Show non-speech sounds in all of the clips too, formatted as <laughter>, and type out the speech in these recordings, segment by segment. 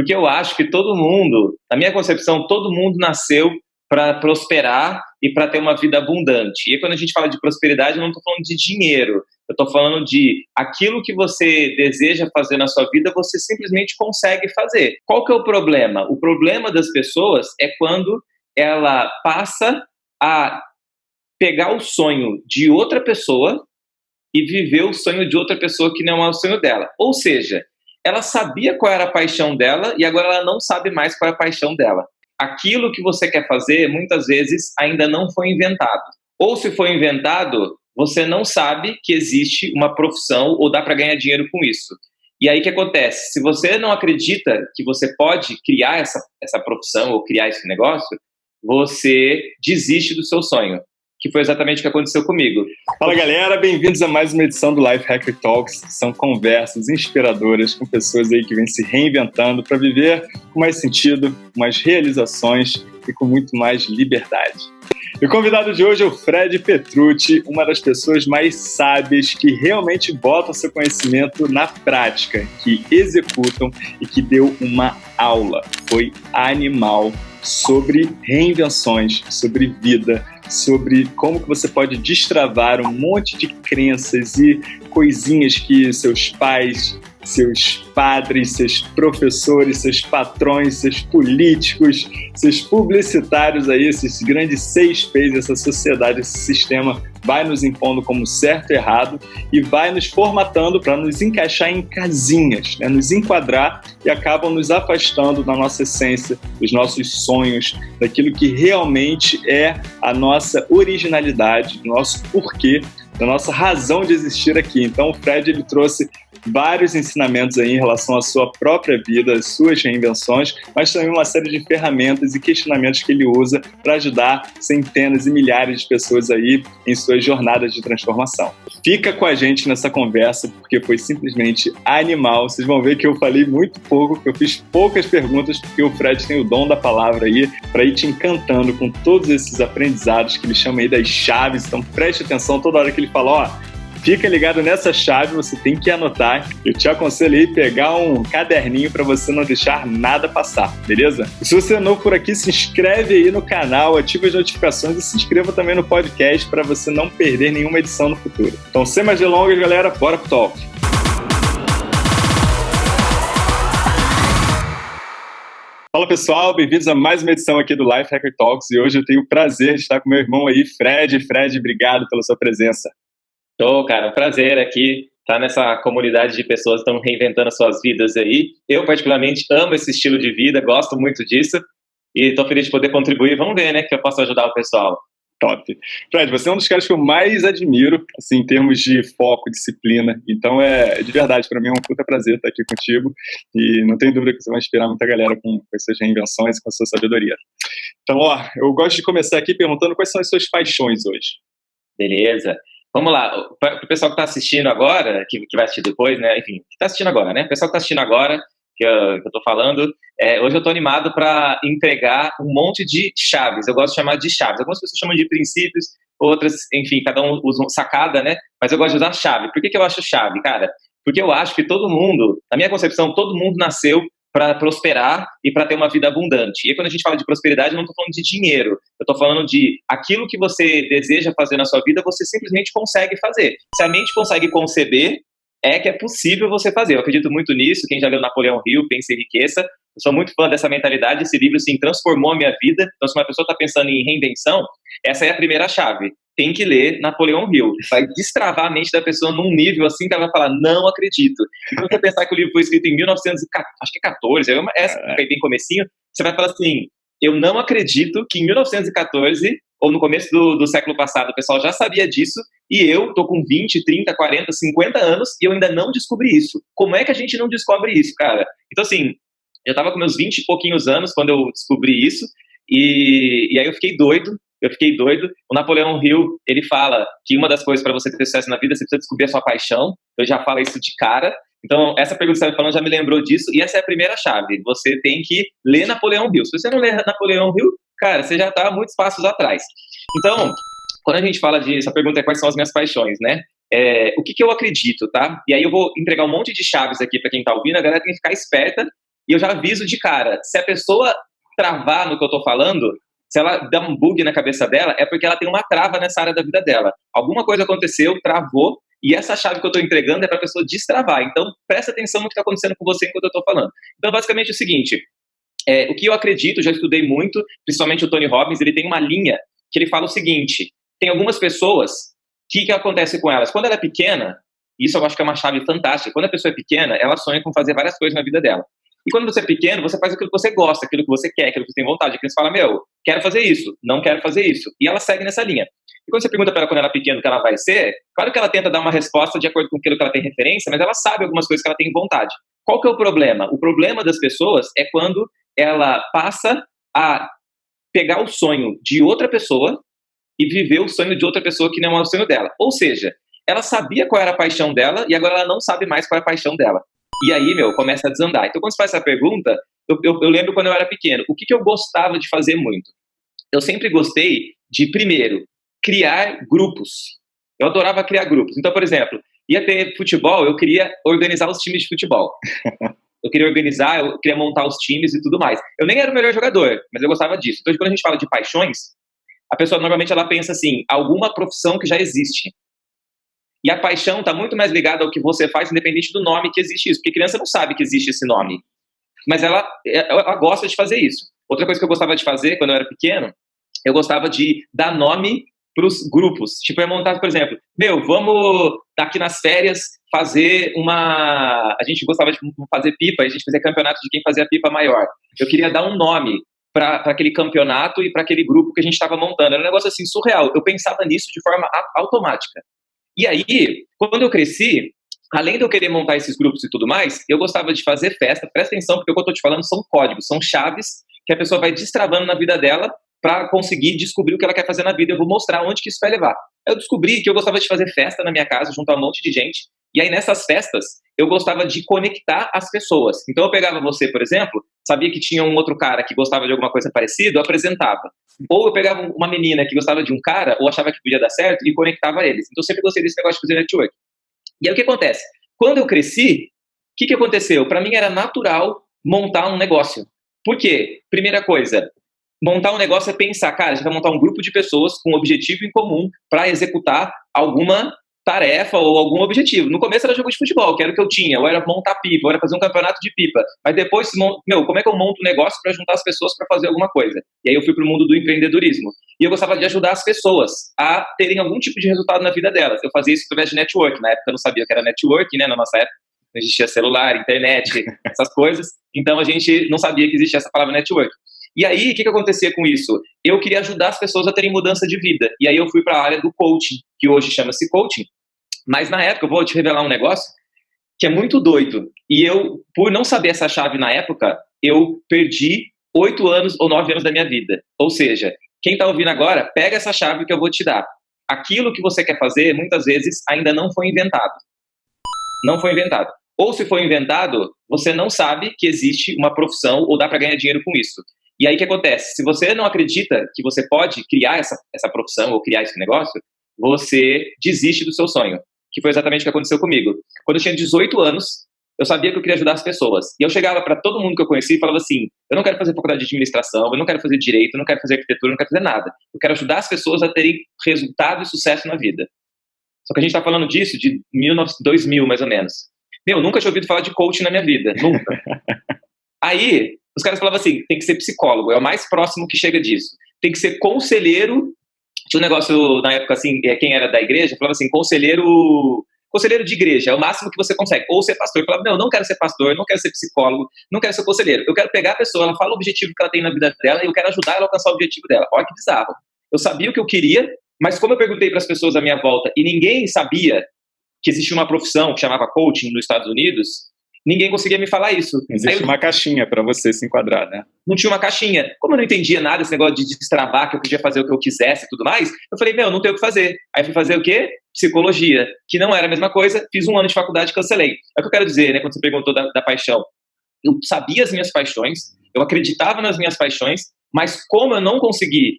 Porque eu acho que todo mundo, na minha concepção, todo mundo nasceu para prosperar e para ter uma vida abundante. E quando a gente fala de prosperidade, eu não estou falando de dinheiro, eu estou falando de aquilo que você deseja fazer na sua vida, você simplesmente consegue fazer. Qual que é o problema? O problema das pessoas é quando ela passa a pegar o sonho de outra pessoa e viver o sonho de outra pessoa que não é o sonho dela. Ou seja, ela sabia qual era a paixão dela e agora ela não sabe mais qual é a paixão dela. Aquilo que você quer fazer, muitas vezes, ainda não foi inventado. Ou se foi inventado, você não sabe que existe uma profissão ou dá para ganhar dinheiro com isso. E aí o que acontece? Se você não acredita que você pode criar essa, essa profissão ou criar esse negócio, você desiste do seu sonho que foi exatamente o que aconteceu comigo. Fala galera, bem-vindos a mais uma edição do Life Hacker Talks. São conversas inspiradoras com pessoas aí que vêm se reinventando para viver com mais sentido, com mais realizações e com muito mais liberdade. E o convidado de hoje é o Fred Petrucci, uma das pessoas mais sábias que realmente botam seu conhecimento na prática, que executam e que deu uma aula. Foi animal sobre reinvenções, sobre vida, sobre como que você pode destravar um monte de crenças e coisinhas que seus pais, seus padres, seus professores, seus patrões, seus políticos, seus publicitários aí, esses grandes seis P's, essa sociedade, esse sistema vai nos impondo como certo e errado e vai nos formatando para nos encaixar em casinhas, né? nos enquadrar e acabam nos afastando da nossa essência, dos nossos sonhos, daquilo que realmente é a nossa originalidade, do nosso porquê, da nossa razão de existir aqui. Então o Fred ele trouxe vários ensinamentos aí em relação à sua própria vida, às suas reinvenções, mas também uma série de ferramentas e questionamentos que ele usa para ajudar centenas e milhares de pessoas aí em suas jornadas de transformação. Fica com a gente nessa conversa porque foi simplesmente animal. Vocês vão ver que eu falei muito pouco, que eu fiz poucas perguntas porque o Fred tem o dom da palavra aí para ir te encantando com todos esses aprendizados que ele chama aí das chaves. Então preste atenção toda hora que ele fala, ó, Fica ligado nessa chave, você tem que anotar. Eu te aconselho aí pegar um caderninho para você não deixar nada passar, beleza? E se você é novo por aqui, se inscreve aí no canal, ativa as notificações e se inscreva também no podcast para você não perder nenhuma edição no futuro. Então, sem mais delongas, galera, bora pro talk. Fala pessoal, bem-vindos a mais uma edição aqui do Life Hacker Talks e hoje eu tenho o prazer de estar com meu irmão aí, Fred. Fred, obrigado pela sua presença. Tô, cara, um prazer aqui estar tá nessa comunidade de pessoas que estão reinventando as suas vidas aí. Eu, particularmente, amo esse estilo de vida, gosto muito disso e estou feliz de poder contribuir. Vamos ver, né, que eu posso ajudar o pessoal. Top. Fred, você é um dos caras que eu mais admiro, assim, em termos de foco, disciplina. Então, é de verdade, para mim é um puta prazer estar aqui contigo. E não tenho dúvida que você vai inspirar muita galera com, com essas reinvenções e com a sua sabedoria. Então, ó, eu gosto de começar aqui perguntando quais são as suas paixões hoje. Beleza. Vamos lá, para o pessoal que está assistindo agora, que, que vai assistir depois, né? Enfim, que está assistindo agora, né? O pessoal que está assistindo agora, que eu estou falando, é, hoje eu estou animado para entregar um monte de chaves. Eu gosto de chamar de chaves. Algumas pessoas chamam de princípios, outras, enfim, cada um usa sacada, né? Mas eu gosto de usar chave. Por que, que eu acho chave, cara? Porque eu acho que todo mundo, na minha concepção, todo mundo nasceu para prosperar e para ter uma vida abundante. E quando a gente fala de prosperidade, eu não estou falando de dinheiro, eu estou falando de aquilo que você deseja fazer na sua vida, você simplesmente consegue fazer. Se a mente consegue conceber, é que é possível você fazer. Eu acredito muito nisso. Quem já leu Napoleão Hill, Pense e Enriqueça, eu sou muito fã dessa mentalidade. Esse livro, sim, transformou a minha vida. Então, se uma pessoa está pensando em reinvenção, essa é a primeira chave tem que ler Napoleão Hill. Vai destravar a mente da pessoa num nível assim que ela vai falar, não acredito. E quando você pensar que o livro foi escrito em 1914, é essa é bem comecinho, você vai falar assim, eu não acredito que em 1914 ou no começo do, do século passado o pessoal já sabia disso e eu tô com 20, 30, 40, 50 anos e eu ainda não descobri isso. Como é que a gente não descobre isso, cara? Então, assim, eu tava com meus 20 e pouquinhos anos quando eu descobri isso e, e aí eu fiquei doido, eu fiquei doido. O Napoleão Hill, ele fala que uma das coisas para você ter sucesso na vida, você precisa descobrir a sua paixão. Então, já fala isso de cara. Então, essa pergunta que você está falando já me lembrou disso, e essa é a primeira chave. Você tem que ler Napoleão Hill. Se você não ler Napoleão Hill, cara, você já está muitos passos atrás. Então, quando a gente fala de. Essa pergunta é quais são as minhas paixões, né? É, o que, que eu acredito, tá? E aí eu vou entregar um monte de chaves aqui para quem está ouvindo, a galera tem que ficar esperta E eu já aviso de cara, se a pessoa travar no que eu estou falando, se ela dá um bug na cabeça dela, é porque ela tem uma trava nessa área da vida dela. Alguma coisa aconteceu, travou, e essa chave que eu estou entregando é para a pessoa destravar. Então, presta atenção no que está acontecendo com você enquanto eu estou falando. Então, basicamente é o seguinte: é, o que eu acredito, já estudei muito, principalmente o Tony Robbins, ele tem uma linha que ele fala o seguinte: tem algumas pessoas, o que, que acontece com elas? Quando ela é pequena, isso eu acho que é uma chave fantástica. Quando a pessoa é pequena, ela sonha com fazer várias coisas na vida dela. E quando você é pequeno, você faz aquilo que você gosta, aquilo que você quer, aquilo que você tem vontade. Que você fala, meu, quero fazer isso, não quero fazer isso. E ela segue nessa linha. E quando você pergunta para ela quando ela é pequena o que ela vai ser, claro que ela tenta dar uma resposta de acordo com aquilo que ela tem referência, mas ela sabe algumas coisas que ela tem vontade. Qual que é o problema? O problema das pessoas é quando ela passa a pegar o sonho de outra pessoa e viver o sonho de outra pessoa que não é o sonho dela. Ou seja, ela sabia qual era a paixão dela e agora ela não sabe mais qual é a paixão dela. E aí, meu, começa a desandar. Então, quando você faz essa pergunta, eu, eu, eu lembro quando eu era pequeno, o que, que eu gostava de fazer muito? Eu sempre gostei de, primeiro, criar grupos. Eu adorava criar grupos. Então, por exemplo, ia ter futebol, eu queria organizar os times de futebol. <laughs> Eu queria organizar, eu queria montar os times e tudo mais. Eu nem era o melhor jogador, mas eu gostava disso. Então, quando a gente fala de paixões, a pessoa normalmente ela pensa assim, alguma profissão que já existe. E a paixão está muito mais ligada ao que você faz, independente do nome que existe isso. Porque criança não sabe que existe esse nome. Mas ela, ela gosta de fazer isso. Outra coisa que eu gostava de fazer quando eu era pequeno, eu gostava de dar nome para os grupos. Tipo, eu montar, por exemplo, meu, vamos daqui nas férias fazer uma. A gente gostava de fazer pipa, a gente fazia campeonato de quem fazia pipa maior. Eu queria dar um nome para aquele campeonato e para aquele grupo que a gente estava montando. Era um negócio assim surreal. Eu pensava nisso de forma automática. E aí, quando eu cresci, além de eu querer montar esses grupos e tudo mais, eu gostava de fazer festa. Presta atenção, porque o que eu estou te falando são códigos, são chaves que a pessoa vai destravando na vida dela para conseguir descobrir o que ela quer fazer na vida. Eu vou mostrar onde que isso vai levar. Eu descobri que eu gostava de fazer festa na minha casa, junto a um monte de gente. E aí, nessas festas, eu gostava de conectar as pessoas. Então, eu pegava você, por exemplo, sabia que tinha um outro cara que gostava de alguma coisa parecida, eu apresentava. Ou eu pegava uma menina que gostava de um cara, ou achava que podia dar certo, e conectava eles. Então, eu sempre gostei desse negócio de fazer network. E aí, o que acontece? Quando eu cresci, o que, que aconteceu? Para mim, era natural montar um negócio. Por quê? Primeira coisa, montar um negócio é pensar, cara, a gente vai montar um grupo de pessoas com um objetivo em comum para executar alguma tarefa ou algum objetivo. No começo era jogo de futebol, que era o que eu tinha, ou era montar pipa, ou era fazer um campeonato de pipa. Mas depois, meu, como é que eu monto um negócio para juntar as pessoas para fazer alguma coisa? E aí eu fui para o mundo do empreendedorismo. E eu gostava de ajudar as pessoas a terem algum tipo de resultado na vida delas. Eu fazia isso através de network. Na época eu não sabia o que era network, né? Na nossa época não existia celular, internet, <laughs> essas coisas. Então a gente não sabia que existia essa palavra network. E aí, o que, que acontecia com isso? Eu queria ajudar as pessoas a terem mudança de vida. E aí eu fui para a área do coaching, que hoje chama-se coaching. Mas na época, eu vou te revelar um negócio que é muito doido. E eu, por não saber essa chave na época, eu perdi oito anos ou nove anos da minha vida. Ou seja, quem está ouvindo agora, pega essa chave que eu vou te dar. Aquilo que você quer fazer, muitas vezes, ainda não foi inventado. Não foi inventado. Ou se foi inventado, você não sabe que existe uma profissão ou dá para ganhar dinheiro com isso. E aí o que acontece? Se você não acredita que você pode criar essa, essa profissão ou criar esse negócio, você desiste do seu sonho. Que foi exatamente o que aconteceu comigo. Quando eu tinha 18 anos, eu sabia que eu queria ajudar as pessoas. E eu chegava para todo mundo que eu conhecia e falava assim: eu não quero fazer faculdade de administração, eu não quero fazer direito, eu não quero fazer arquitetura, eu não quero fazer nada. Eu quero ajudar as pessoas a terem resultado e sucesso na vida. Só que a gente está falando disso de 2000, mais ou menos. Meu, nunca tinha ouvido falar de coaching na minha vida, nunca. <laughs> Aí, os caras falavam assim: tem que ser psicólogo, é o mais próximo que chega disso. Tem que ser conselheiro. Tinha um negócio na época assim, é, quem era da igreja falava assim: conselheiro. Conselheiro de igreja, é o máximo que você consegue. Ou ser pastor. Eu falava, não, eu não quero ser pastor, não quero ser psicólogo, não quero ser conselheiro. Eu quero pegar a pessoa, ela fala o objetivo que ela tem na vida dela e eu quero ajudar ela a alcançar o objetivo dela. Olha que bizarro. Eu sabia o que eu queria, mas como eu perguntei para as pessoas à minha volta e ninguém sabia que existia uma profissão que chamava coaching nos Estados Unidos, ninguém conseguia me falar isso. Existe eu... uma caixinha para você se enquadrar, né? Não tinha uma caixinha. Como eu não entendia nada desse negócio de destravar, que eu podia fazer o que eu quisesse e tudo mais, eu falei, meu, não tenho o que fazer. Aí fui fazer o quê? Psicologia, que não era a mesma coisa, fiz um ano de faculdade e cancelei. É o que eu quero dizer, né, quando você perguntou da, da paixão. Eu sabia as minhas paixões, eu acreditava nas minhas paixões, mas como eu não consegui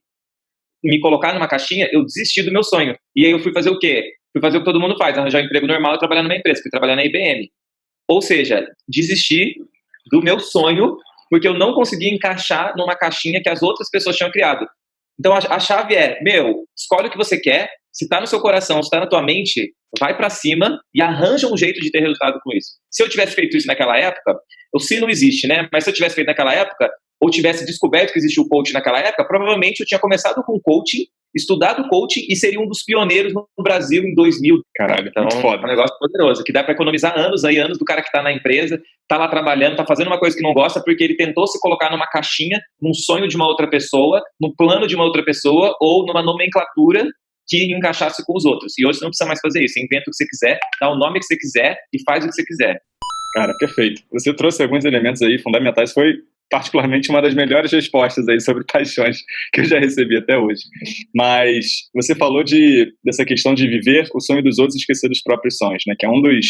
me colocar numa caixinha, eu desisti do meu sonho. E aí eu fui fazer o quê? Fui fazer o que todo mundo faz, arranjar um emprego normal e trabalhar numa empresa. Fui trabalhar na IBM. Ou seja, desistir do meu sonho, porque eu não conseguia encaixar numa caixinha que as outras pessoas tinham criado. Então a, chave é, meu, escolhe o que você quer, se está no seu coração, se está na tua mente, vai para cima e arranja um jeito de ter resultado com isso. Se eu tivesse feito isso naquela época, o se não existe, né? Mas se eu tivesse feito naquela época, ou tivesse descoberto que existia o coaching naquela época, provavelmente eu tinha começado com coaching, estudado coaching e seria um dos pioneiros no Brasil em 2000. Caralho, então, muito foda. É um negócio poderoso, que dá para economizar anos aí, anos do cara que está na empresa, está lá trabalhando, está fazendo uma coisa que não gosta porque ele tentou se colocar numa caixinha, num sonho de uma outra pessoa, no plano de uma outra pessoa ou numa nomenclatura que encaixasse com os outros. E hoje você não precisa mais fazer isso. Você inventa o que você quiser, dá o nome que você quiser e faz o que você quiser. Cara, perfeito. Você trouxe alguns elementos aí fundamentais. Foi particularmente uma das melhores respostas aí sobre paixões que eu já recebi até hoje. Mas você falou de, dessa questão de viver o sonho dos outros e esquecer dos próprios sonhos, né? Que é um dos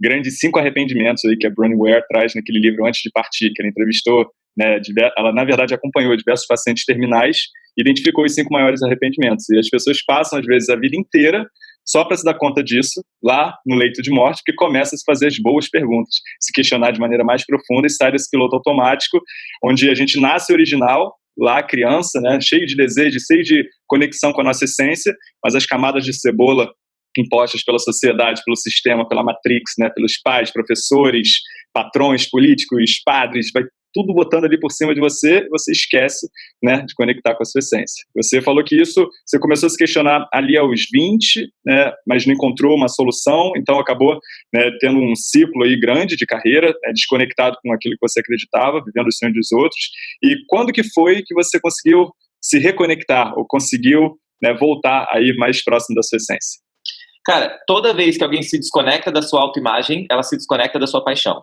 grandes cinco arrependimentos aí que a Brené Ware traz naquele livro Antes de Partir, que ela entrevistou, né? Ela, na verdade, acompanhou diversos pacientes terminais e identificou os cinco maiores arrependimentos. E as pessoas passam, às vezes, a vida inteira só para se dar conta disso, lá no leito de morte, que começa a se fazer as boas perguntas, se questionar de maneira mais profunda e sai desse piloto automático, onde a gente nasce original, lá criança, né, cheio de desejo, cheio de conexão com a nossa essência, mas as camadas de cebola impostas pela sociedade, pelo sistema, pela matrix, né, pelos pais, professores, patrões, políticos, padres, vai tudo botando ali por cima de você, você esquece né, de conectar com a sua essência. Você falou que isso, você começou a se questionar ali aos 20, né, mas não encontrou uma solução, então acabou né, tendo um ciclo aí grande de carreira, né, desconectado com aquilo que você acreditava, vivendo o sonho dos outros. E quando que foi que você conseguiu se reconectar ou conseguiu né, voltar aí mais próximo da sua essência? Cara, toda vez que alguém se desconecta da sua autoimagem, ela se desconecta da sua paixão.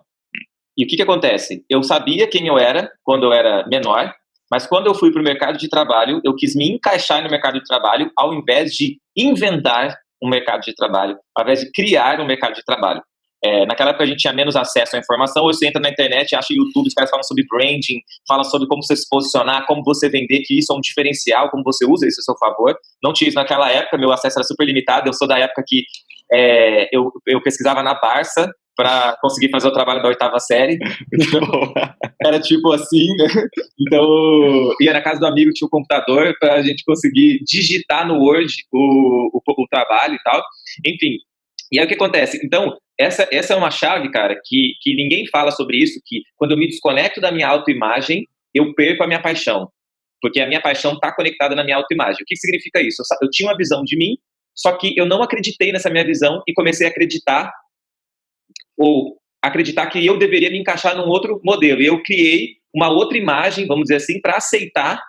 E o que, que acontece? Eu sabia quem eu era quando eu era menor, mas quando eu fui para o mercado de trabalho, eu quis me encaixar no mercado de trabalho ao invés de inventar um mercado de trabalho, ao invés de criar um mercado de trabalho. É, naquela época a gente tinha menos acesso à informação, hoje você entra na internet, acha YouTube, os caras falam sobre branding, falam sobre como você se posicionar, como você vender, que isso é um diferencial, como você usa isso a seu favor. Não tinha isso naquela época, meu acesso era super limitado, eu sou da época que é, eu, eu pesquisava na Barça, para conseguir fazer o trabalho da oitava série. <laughs> era tipo assim, né? Então, ia na casa do amigo, tinha o um computador para a gente conseguir digitar no Word o, o, o, trabalho e tal. Enfim, e aí o que acontece? Então, essa, essa é uma chave, cara, que, que ninguém fala sobre isso, que quando eu me desconecto da minha autoimagem, eu perco a minha paixão. Porque a minha paixão está conectada na minha autoimagem. O que significa isso? Eu, eu tinha uma visão de mim, só que eu não acreditei nessa minha visão e comecei a acreditar ou acreditar que eu deveria me encaixar num outro modelo. E eu criei uma outra imagem, vamos dizer assim, para aceitar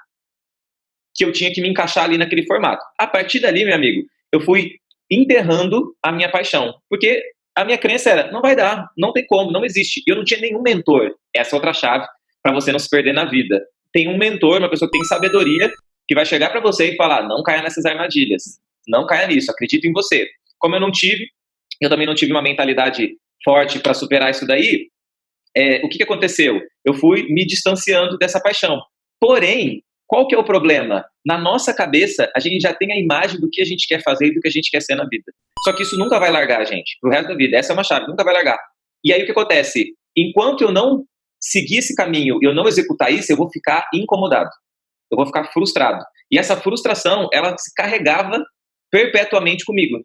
que eu tinha que me encaixar ali naquele formato. A partir dali, meu amigo, eu fui enterrando a minha paixão, porque a minha crença era, não vai dar, não tem como, não existe. Eu não tinha nenhum mentor. Essa é outra chave para você não se perder na vida. Tem um mentor, uma pessoa que tem sabedoria, que vai chegar para você e falar, não caia nessas armadilhas, não caia nisso, acredito em você. Como eu não tive, eu também não tive uma mentalidade forte para superar isso daí, é, o que, que aconteceu? Eu fui me distanciando dessa paixão. Porém, qual que é o problema? Na nossa cabeça, a gente já tem a imagem do que a gente quer fazer e do que a gente quer ser na vida. Só que isso nunca vai largar a gente, pro resto da vida. Essa é uma chave, nunca vai largar. E aí o que acontece? Enquanto eu não seguir esse caminho e eu não executar isso, eu vou ficar incomodado. Eu vou ficar frustrado. E essa frustração, ela se carregava perpetuamente comigo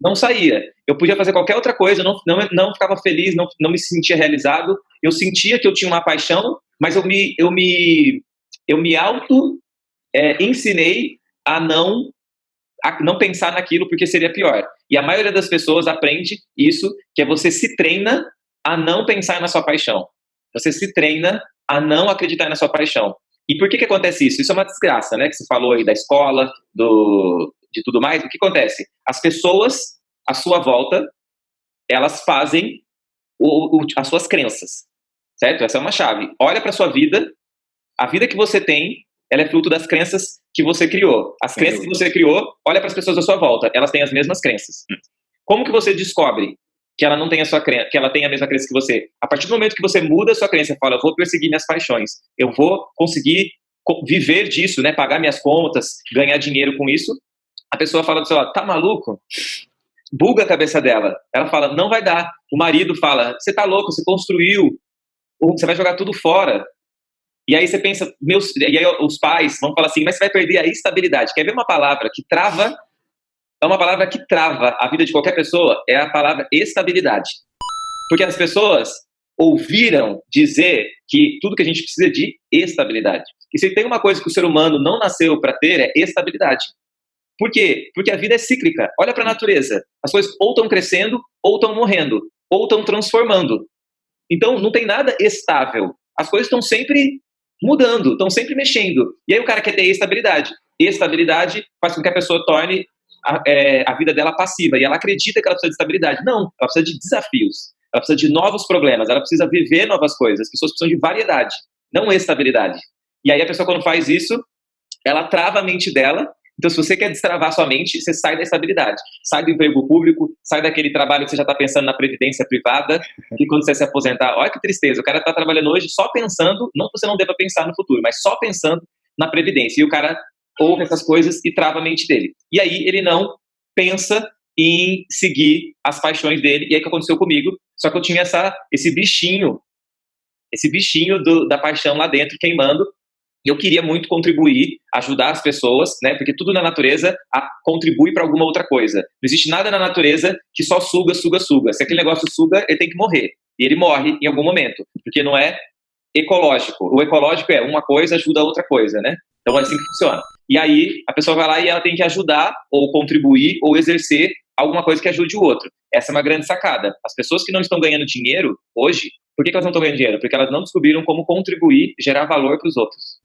não saía. Eu podia fazer qualquer outra coisa, não, não, não ficava feliz, não, não me sentia realizado. Eu sentia que eu tinha uma paixão, mas eu me, eu me, eu me auto é, ensinei a não, a não pensar naquilo porque seria pior. E a maioria das pessoas aprende isso, que é você se treina a não pensar na sua paixão. Você se treina a não acreditar na sua paixão. E por que que acontece isso? Isso é uma desgraça, né? Que você falou aí da escola, do, de tudo mais, o que acontece? As pessoas à sua volta, elas fazem o, o, as suas crenças, certo? Essa é uma chave. Olha para sua vida, a vida que você tem, ela é fruto das crenças que você criou. As crenças que você criou, olha para as pessoas à sua volta, elas têm as mesmas crenças. Hum. Como que você descobre que ela não tem a sua crença, que ela tem a mesma crença que você? A partir do momento que você muda a sua crença, fala, eu vou perseguir minhas paixões, eu vou conseguir viver disso, né, pagar minhas contas, ganhar dinheiro com isso, a pessoa fala do seu tá maluco? Buga a cabeça dela. Ela fala, não vai dar. O marido fala, você tá louco, você construiu você vai jogar tudo fora. E aí você pensa, meus, e aí os pais vão falar assim, mas você vai perder a estabilidade. Quer ver uma palavra que trava? É uma palavra que trava a vida de qualquer pessoa, é a palavra estabilidade. Porque as pessoas ouviram dizer que tudo que a gente precisa é de estabilidade. E se tem uma coisa que o ser humano não nasceu para ter, é estabilidade. Por quê? Porque a vida é cíclica. Olha para a natureza. As coisas ou estão crescendo, ou estão morrendo, ou estão transformando. Então, não tem nada estável. As coisas estão sempre mudando, estão sempre mexendo. E aí o cara quer ter estabilidade. Estabilidade faz com que a pessoa torne a, é, a vida dela passiva. E ela acredita que ela precisa de estabilidade. Não, ela precisa de desafios. Ela precisa de novos problemas. Ela precisa viver novas coisas. As pessoas precisam de variedade, não estabilidade. E aí a pessoa, quando faz isso, ela trava a mente dela então, se você quer destravar sua mente, você sai da estabilidade, sai do emprego público, sai daquele trabalho que você já está pensando na previdência privada, e quando você se aposentar, olha que tristeza, o cara está trabalhando hoje só pensando, não que você não deva pensar no futuro, mas só pensando na previdência. E o cara ouve essas coisas e trava a mente dele. E aí ele não pensa em seguir as paixões dele. E aí o que aconteceu comigo? Só que eu tinha essa, esse bichinho, esse bichinho do, da paixão lá dentro queimando, eu queria muito contribuir, ajudar as pessoas, né? Porque tudo na natureza contribui para alguma outra coisa. Não existe nada na natureza que só suga, suga, suga. Se aquele negócio suga, ele tem que morrer. E ele morre em algum momento, porque não é ecológico. O ecológico é uma coisa ajuda a outra coisa, né? Então é assim que funciona. E aí a pessoa vai lá e ela tem que ajudar ou contribuir ou exercer alguma coisa que ajude o outro. Essa é uma grande sacada. As pessoas que não estão ganhando dinheiro hoje, por que elas não estão ganhando dinheiro? Porque elas não descobriram como contribuir, gerar valor para os outros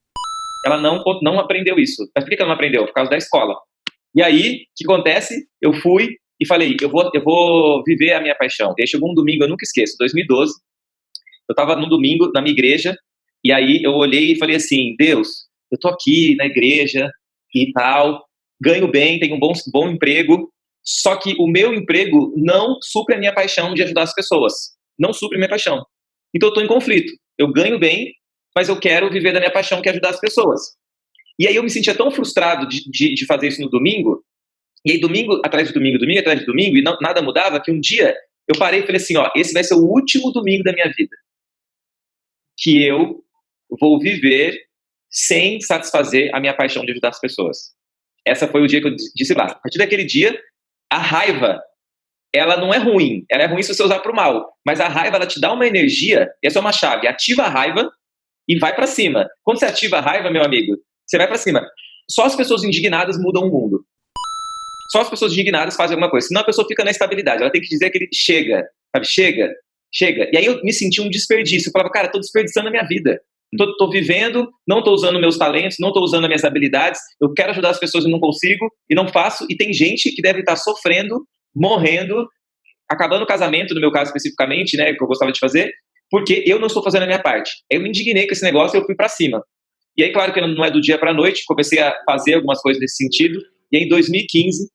ela não, não aprendeu isso. Mas por que ela não aprendeu? Por causa da escola. E aí, o que acontece? Eu fui e falei, eu vou, eu vou viver a minha paixão. E aí chegou um domingo, eu nunca esqueço, 2012. Eu estava no domingo na minha igreja, e aí eu olhei e falei assim, Deus, eu tô aqui na igreja e tal, ganho bem, tenho um bom, bom emprego, só que o meu emprego não supre a minha paixão de ajudar as pessoas. Não supre a minha paixão. Então eu estou em conflito. Eu ganho bem, mas eu quero viver da minha paixão, que é ajudar as pessoas. E aí eu me sentia tão frustrado de, de, de fazer isso no domingo, e aí domingo atrás de domingo, domingo atrás de domingo, e não, nada mudava, que um dia eu parei e falei assim, ó, esse vai ser o último domingo da minha vida que eu vou viver sem satisfazer a minha paixão de ajudar as pessoas. Essa foi o dia que eu disse lá. A partir daquele dia, a raiva, ela não é ruim. Ela é ruim se você usar para o mal. Mas a raiva, ela te dá uma energia. Essa é uma chave. Ativa a raiva e vai para cima. Quando você ativa a raiva, meu amigo, você vai para cima. Só as pessoas indignadas mudam o mundo. Só as pessoas indignadas fazem alguma coisa. Senão a pessoa fica na estabilidade. Ela tem que dizer que ele chega, sabe? Chega, chega. E aí eu me senti um desperdício. Eu falava, cara, tô desperdiçando a minha vida. Tô vivendo, não tô usando meus talentos, não tô usando as minhas habilidades. Eu quero ajudar as pessoas e não consigo, e não faço. E tem gente que deve estar sofrendo, morrendo, acabando o casamento, no meu caso especificamente, né, que eu gostava de fazer, porque eu não estou fazendo a minha parte. Eu me indignei com esse negócio e eu fui para cima. E aí, claro que não é do dia para a noite, comecei a fazer algumas coisas nesse sentido, e em 2015,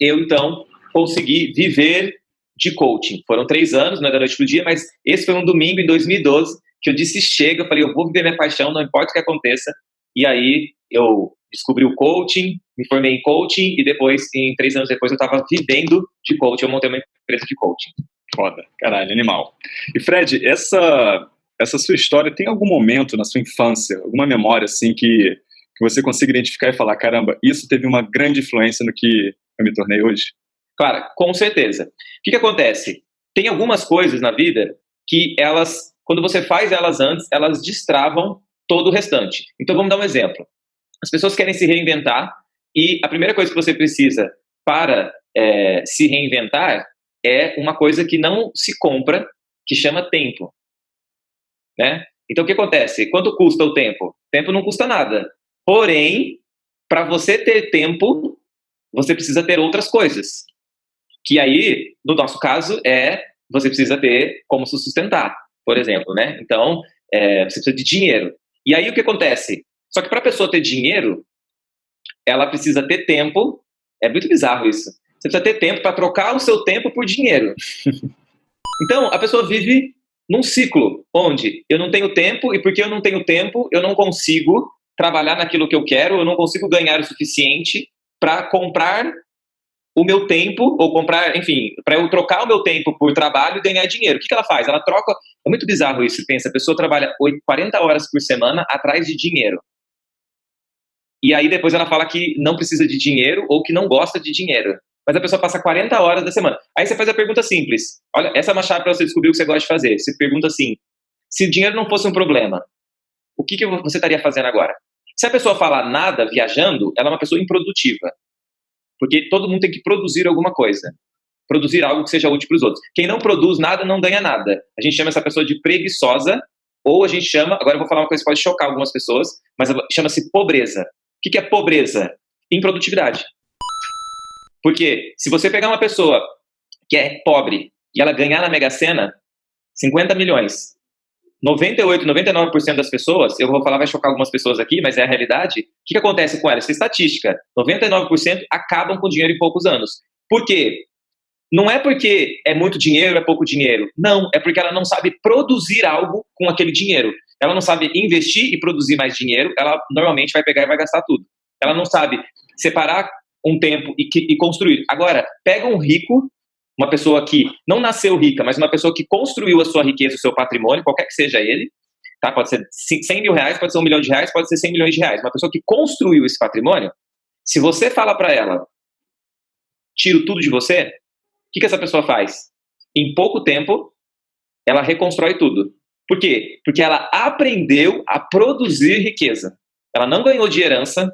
eu então consegui viver de coaching. Foram três anos, não é da noite para o dia, mas esse foi um domingo em 2012 que eu disse chega, eu falei, eu vou viver minha paixão, não importa o que aconteça. E aí eu descobri o coaching, me formei em coaching e depois, em três anos depois, eu estava vivendo de coaching. Eu montei uma empresa de coaching. Foda, caralho, animal. E Fred, essa, essa sua história tem algum momento na sua infância, alguma memória assim que, que você consiga identificar e falar, caramba, isso teve uma grande influência no que eu me tornei hoje? Claro, com certeza. O que, que acontece? Tem algumas coisas na vida que elas, quando você faz elas antes, elas destravam todo o restante. Então vamos dar um exemplo. As pessoas querem se reinventar e a primeira coisa que você precisa para é, se reinventar é uma coisa que não se compra, que chama tempo. Né? Então, o que acontece? Quanto custa o tempo? Tempo não custa nada. Porém, para você ter tempo, você precisa ter outras coisas. Que aí, no nosso caso, é você precisa ter como se sustentar, por exemplo, né? Então, é, você precisa de dinheiro. E aí, o que acontece? Só que para a pessoa ter dinheiro, ela precisa ter tempo. É muito bizarro isso. Você precisa ter tempo para trocar o seu tempo por dinheiro. <laughs> Então, a pessoa vive num ciclo onde eu não tenho tempo e porque eu não tenho tempo, eu não consigo trabalhar naquilo que eu quero, eu não consigo ganhar o suficiente para comprar o meu tempo, ou comprar, enfim, para eu trocar o meu tempo por trabalho e ganhar dinheiro. O que, que ela faz? Ela troca. É muito bizarro isso. Pensa, a pessoa trabalha 40 horas por semana atrás de dinheiro. E aí depois ela fala que não precisa de dinheiro ou que não gosta de dinheiro. Mas a pessoa passa 40 horas da semana. Aí você faz a pergunta simples. Olha, essa é uma chave para você descobrir o que você gosta de fazer. Você pergunta assim: se o dinheiro não fosse um problema, o que, que você estaria fazendo agora? Se a pessoa falar nada viajando, ela é uma pessoa improdutiva. Porque todo mundo tem que produzir alguma coisa. Produzir algo que seja útil para os outros. Quem não produz nada não ganha nada. A gente chama essa pessoa de preguiçosa, ou a gente chama, agora eu vou falar uma coisa que pode chocar algumas pessoas, mas chama-se pobreza. O que é pobreza? Improdutividade. Porque se você pegar uma pessoa que é pobre e ela ganhar na Mega Sena 50 milhões, 98, 99% das pessoas, eu vou falar, vai chocar algumas pessoas aqui, mas é a realidade. O que, que acontece com elas? Essa é estatística. 99% acabam com dinheiro em poucos anos. Por quê? Não é porque é muito dinheiro, é pouco dinheiro. Não, é porque ela não sabe produzir algo com aquele dinheiro. Ela não sabe investir e produzir mais dinheiro, ela normalmente vai pegar e vai gastar tudo. Ela não sabe separar um tempo e, e construir. Agora, pega um rico uma pessoa que não nasceu rica, mas uma pessoa que construiu a sua riqueza, o seu patrimônio, qualquer que seja ele, tá? Pode ser 100 mil reais, pode ser um milhão de reais, pode ser 100 milhões de reais. Uma pessoa que construiu esse patrimônio, se você fala para ela, tiro tudo de você, o que, que essa pessoa faz? Em pouco tempo, ela reconstrói tudo. Por quê? Porque ela aprendeu a produzir riqueza. Ela não ganhou de herança,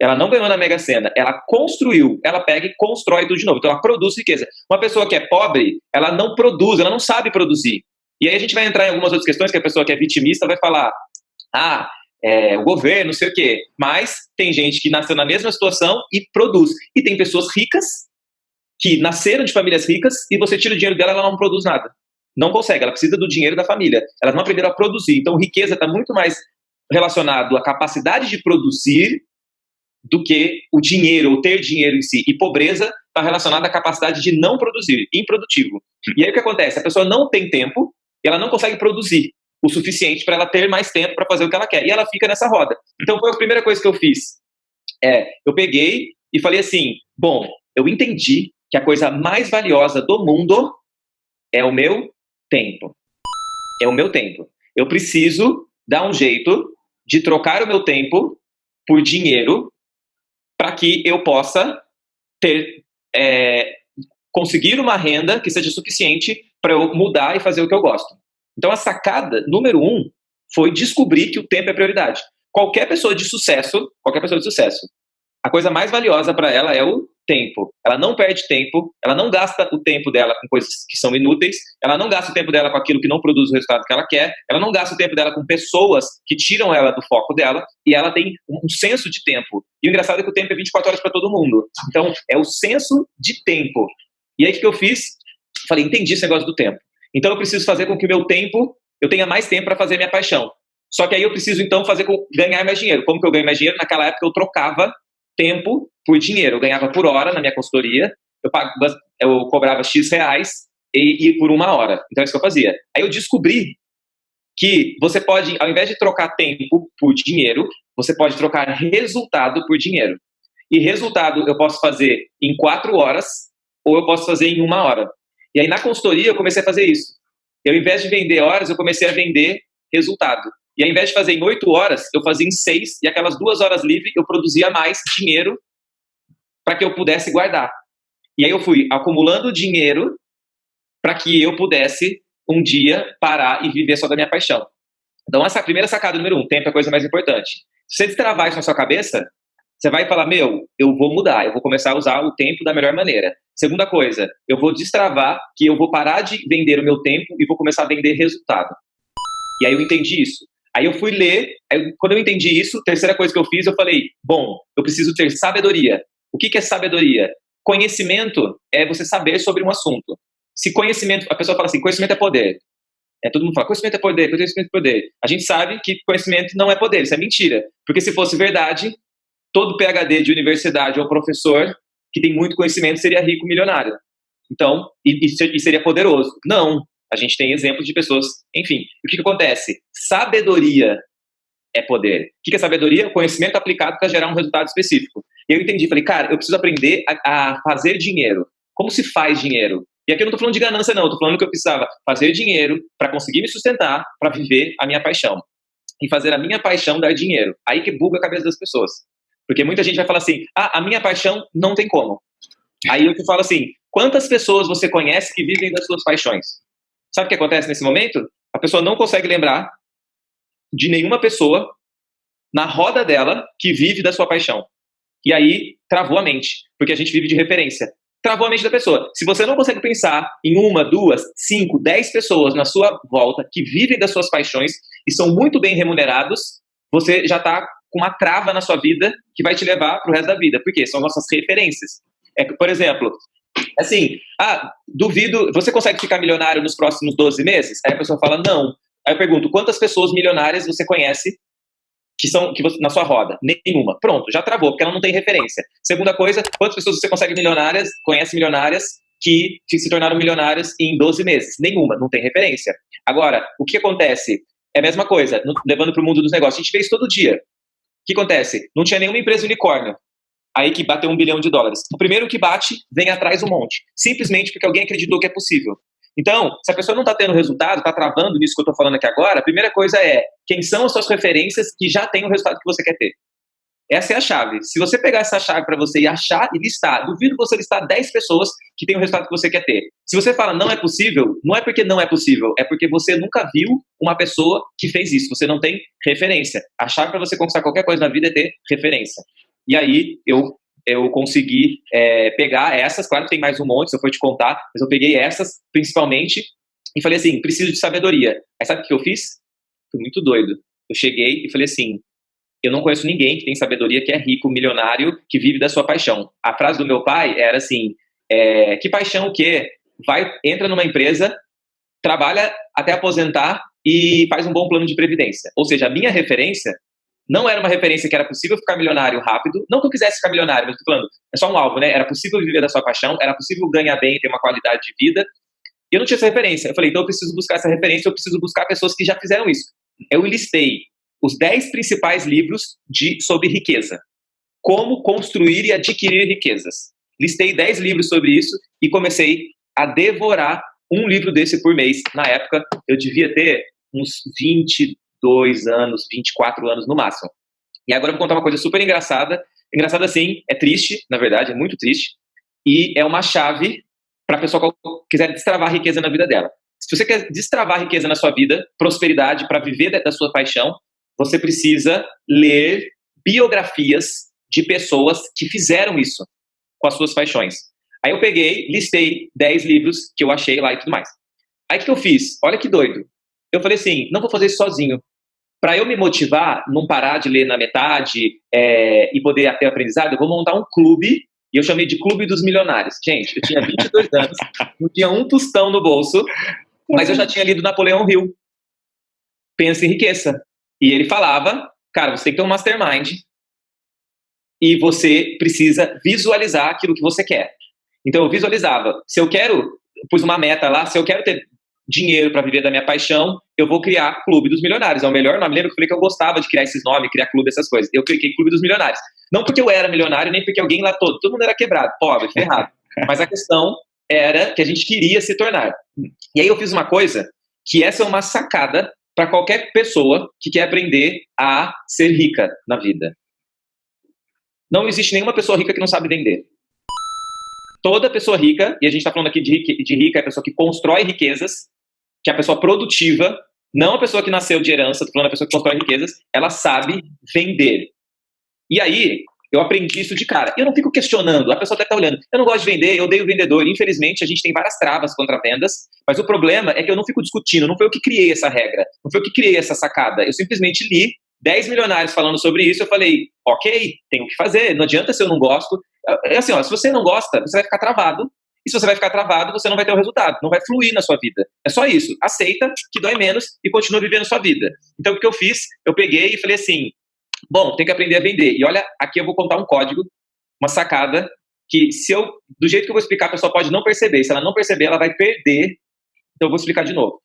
ela não ganhou na Mega Sena, ela construiu, ela pega e constrói tudo de novo. Então ela produz riqueza. Uma pessoa que é pobre, ela não produz, ela não sabe produzir. E aí a gente vai entrar em algumas outras questões que a pessoa que é vitimista vai falar: ah, é, o governo, não sei o quê. Mas tem gente que nasceu na mesma situação e produz. E tem pessoas ricas que nasceram de famílias ricas e você tira o dinheiro dela, ela não produz nada. Não consegue, ela precisa do dinheiro da família. Elas não aprenderam a produzir. Então, riqueza está muito mais relacionado à capacidade de produzir do que o dinheiro, ou ter dinheiro em si. E pobreza está relacionada à capacidade de não produzir, improdutivo. E aí o que acontece? A pessoa não tem tempo e ela não consegue produzir o suficiente para ela ter mais tempo para fazer o que ela quer. E ela fica nessa roda. Então foi a primeira coisa que eu fiz. É, eu peguei e falei assim: bom, eu entendi que a coisa mais valiosa do mundo é o meu tempo. É o meu tempo. Eu preciso dar um jeito de trocar o meu tempo por dinheiro para que eu possa ter é, conseguir uma renda que seja suficiente para eu mudar e fazer o que eu gosto. Então a sacada número um foi descobrir que o tempo é prioridade. Qualquer pessoa de sucesso, qualquer pessoa de sucesso, a coisa mais valiosa para ela é o tempo. Ela não perde tempo, ela não gasta o tempo dela com coisas que são inúteis, ela não gasta o tempo dela com aquilo que não produz o resultado que ela quer, ela não gasta o tempo dela com pessoas que tiram ela do foco dela, e ela tem um senso de tempo. E o engraçado é que o tempo é 24 horas para todo mundo. Então, é o senso de tempo. E aí, o que eu fiz? Falei, entendi esse negócio do tempo. Então, eu preciso fazer com que o meu tempo, eu tenha mais tempo para fazer minha paixão. Só que aí eu preciso, então, fazer com ganhar mais dinheiro. Como que eu ganho mais dinheiro? Naquela época, eu trocava tempo por dinheiro. Eu ganhava por hora na minha consultoria, eu, eu cobrava X reais e, e por uma hora. Então é isso que eu fazia. Aí eu descobri que você pode, ao invés de trocar tempo por dinheiro, você pode trocar resultado por dinheiro. E resultado eu posso fazer em quatro horas ou eu posso fazer em uma hora. E aí na consultoria eu comecei a fazer isso. Eu, ao invés de vender horas, eu comecei a vender resultado. E ao invés de fazer em oito horas, eu fazia em seis, e aquelas duas horas livres eu produzia mais dinheiro para que eu pudesse guardar. E aí eu fui acumulando dinheiro para que eu pudesse um dia parar e viver só da minha paixão. Então, essa primeira sacada número um, tempo é a coisa mais importante. Se você destravar isso na sua cabeça, você vai falar, meu, eu vou mudar, eu vou começar a usar o tempo da melhor maneira. Segunda coisa, eu vou destravar que eu vou parar de vender o meu tempo e vou começar a vender resultado. E aí eu entendi isso. Aí eu fui ler, aí, quando eu entendi isso, terceira coisa que eu fiz, eu falei, bom, eu preciso ter sabedoria. O que, que é sabedoria? Conhecimento é você saber sobre um assunto. Se conhecimento, a pessoa fala assim, conhecimento é poder. É, todo mundo fala, conhecimento é poder, conhecimento é poder. A gente sabe que conhecimento não é poder, isso é mentira. Porque se fosse verdade, todo PhD de universidade ou professor que tem muito conhecimento seria rico milionário. Então, e, e seria poderoso. Não, a gente tem exemplos de pessoas, enfim. O que, que acontece? Sabedoria é poder. O que, que é sabedoria? Conhecimento aplicado para gerar um resultado específico. E eu entendi, falei, cara, eu preciso aprender a, a fazer dinheiro. Como se faz dinheiro? E aqui eu não estou falando de ganância, não. Estou falando que eu precisava fazer dinheiro para conseguir me sustentar, para viver a minha paixão. E fazer a minha paixão dar dinheiro. Aí que buga a cabeça das pessoas. Porque muita gente vai falar assim, ah, a minha paixão não tem como. Aí eu te falo assim, quantas pessoas você conhece que vivem das suas paixões? Sabe o que acontece nesse momento? A pessoa não consegue lembrar de nenhuma pessoa na roda dela que vive da sua paixão. E aí travou a mente, porque a gente vive de referência. Travou a mente da pessoa. Se você não consegue pensar em uma, duas, cinco, dez pessoas na sua volta que vivem das suas paixões e são muito bem remunerados, você já está com uma trava na sua vida que vai te levar para o resto da vida. Porque são nossas referências. É, por exemplo, assim, ah, duvido, você consegue ficar milionário nos próximos 12 meses? Aí a pessoa fala, não. Aí eu pergunto, quantas pessoas milionárias você conhece que são que você, na sua roda? Nenhuma. Pronto, já travou, porque ela não tem referência. Segunda coisa, quantas pessoas você consegue milionárias, conhece milionárias que se tornaram milionárias em 12 meses? Nenhuma, não tem referência. Agora, o que acontece? É a mesma coisa, no, levando para o mundo dos negócios. A gente vê isso todo dia. O que acontece? Não tinha nenhuma empresa unicórnio aí que bateu um bilhão de dólares. O primeiro que bate vem atrás um monte, simplesmente porque alguém acreditou que é possível. Então, se a pessoa não está tendo resultado, está travando nisso que eu estou falando aqui agora, a primeira coisa é quem são as suas referências que já têm o resultado que você quer ter. Essa é a chave. Se você pegar essa chave para você e achar e listar, duvido você listar 10 pessoas que têm o resultado que você quer ter. Se você fala não é possível, não é porque não é possível, é porque você nunca viu uma pessoa que fez isso. Você não tem referência. A chave para você conquistar qualquer coisa na vida é ter referência. E aí eu eu consegui é, pegar essas, claro que tem mais um monte, se eu for te contar, mas eu peguei essas principalmente e falei assim, preciso de sabedoria. Aí sabe o que eu fiz? Fui muito doido. Eu cheguei e falei assim, eu não conheço ninguém que tem sabedoria, que é rico, milionário, que vive da sua paixão. A frase do meu pai era assim, é, que paixão o quê? Vai, entra numa empresa, trabalha até aposentar e faz um bom plano de previdência. Ou seja, a minha referência não era uma referência que era possível ficar milionário rápido. Não que eu quisesse ficar milionário, mas estou falando, é só um alvo, né? Era possível viver da sua paixão, era possível ganhar bem, ter uma qualidade de vida. E eu não tinha essa referência. Eu falei, então eu preciso buscar essa referência, eu preciso buscar pessoas que já fizeram isso. Eu listei os 10 principais livros de, sobre riqueza. Como construir e adquirir riquezas. Listei 10 livros sobre isso e comecei a devorar um livro desse por mês. Na época, eu devia ter uns 20, 22 anos, 24 anos no máximo. E agora eu vou contar uma coisa super engraçada. Engraçada assim, é triste, na verdade, é muito triste. E é uma chave para a pessoa que quiser destravar riqueza na vida dela. Se você quer destravar riqueza na sua vida, prosperidade, para viver da sua paixão, você precisa ler biografias de pessoas que fizeram isso com as suas paixões. Aí eu peguei, listei 10 livros que eu achei lá e tudo mais. Aí o que eu fiz? Olha que doido. Eu falei assim, não vou fazer isso sozinho para eu me motivar, não parar de ler na metade é, e poder ter aprendizado, eu vou montar um clube, e eu chamei de Clube dos Milionários. Gente, eu tinha 22 <laughs> anos, não tinha um tostão no bolso, mas eu já tinha lido Napoleão Hill. Pensa em riqueza. E ele falava, cara, você tem que ter um mastermind e você precisa visualizar aquilo que você quer. Então eu visualizava, se eu quero, pus uma meta lá, se eu quero ter dinheiro para viver da minha paixão, eu vou criar Clube dos Milionários. É o melhor nome. Lembra que eu falei que eu gostava de criar esses nomes, criar clube, essas coisas. Eu cliquei Clube dos Milionários. Não porque eu era milionário, nem porque alguém lá todo, todo mundo era quebrado, pobre, ferrado. <laughs> Mas a questão era que a gente queria se tornar. E aí eu fiz uma coisa que essa é uma sacada para qualquer pessoa que quer aprender a ser rica na vida. Não existe nenhuma pessoa rica que não sabe vender. Toda pessoa rica, e a gente está falando aqui de rica, de rica, é a pessoa que constrói riquezas, que é a pessoa produtiva, não a pessoa que nasceu de herança, tô falando a pessoa que constrói riquezas, ela sabe vender. E aí, eu aprendi isso de cara. Eu não fico questionando, a pessoa até está olhando. Eu não gosto de vender, eu odeio vendedor. Infelizmente, a gente tem várias travas contra vendas, mas o problema é que eu não fico discutindo, não foi eu que criei essa regra, não foi eu que criei essa sacada. Eu simplesmente li 10 milionários falando sobre isso, eu falei, ok, tenho que fazer, não adianta se eu não gosto. É assim, ó, se você não gosta, você vai ficar travado e se você vai ficar travado, você não vai ter o resultado, não vai fluir na sua vida. É só isso. Aceita que dói menos e continua vivendo sua vida. Então, o que eu fiz? Eu peguei e falei assim: bom, tem que aprender a vender. E olha, aqui eu vou contar um código, uma sacada, que se eu, do jeito que eu vou explicar, a pessoa pode não perceber. Se ela não perceber, ela vai perder. Então, eu vou explicar de novo.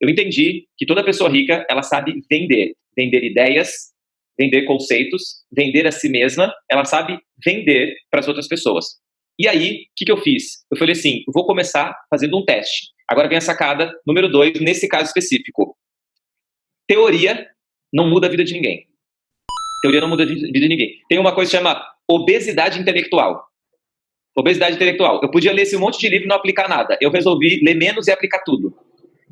Eu entendi que toda pessoa rica, ela sabe vender. Vender ideias, vender conceitos, vender a si mesma, ela sabe vender para as outras pessoas. E aí, o que, que eu fiz? Eu falei assim, vou começar fazendo um teste. Agora vem a sacada número dois, nesse caso específico. Teoria não muda a vida de ninguém. Teoria não muda a vida de ninguém. Tem uma coisa que chama obesidade intelectual. Obesidade intelectual. Eu podia ler esse monte de livro e não aplicar nada. Eu resolvi ler menos e aplicar tudo.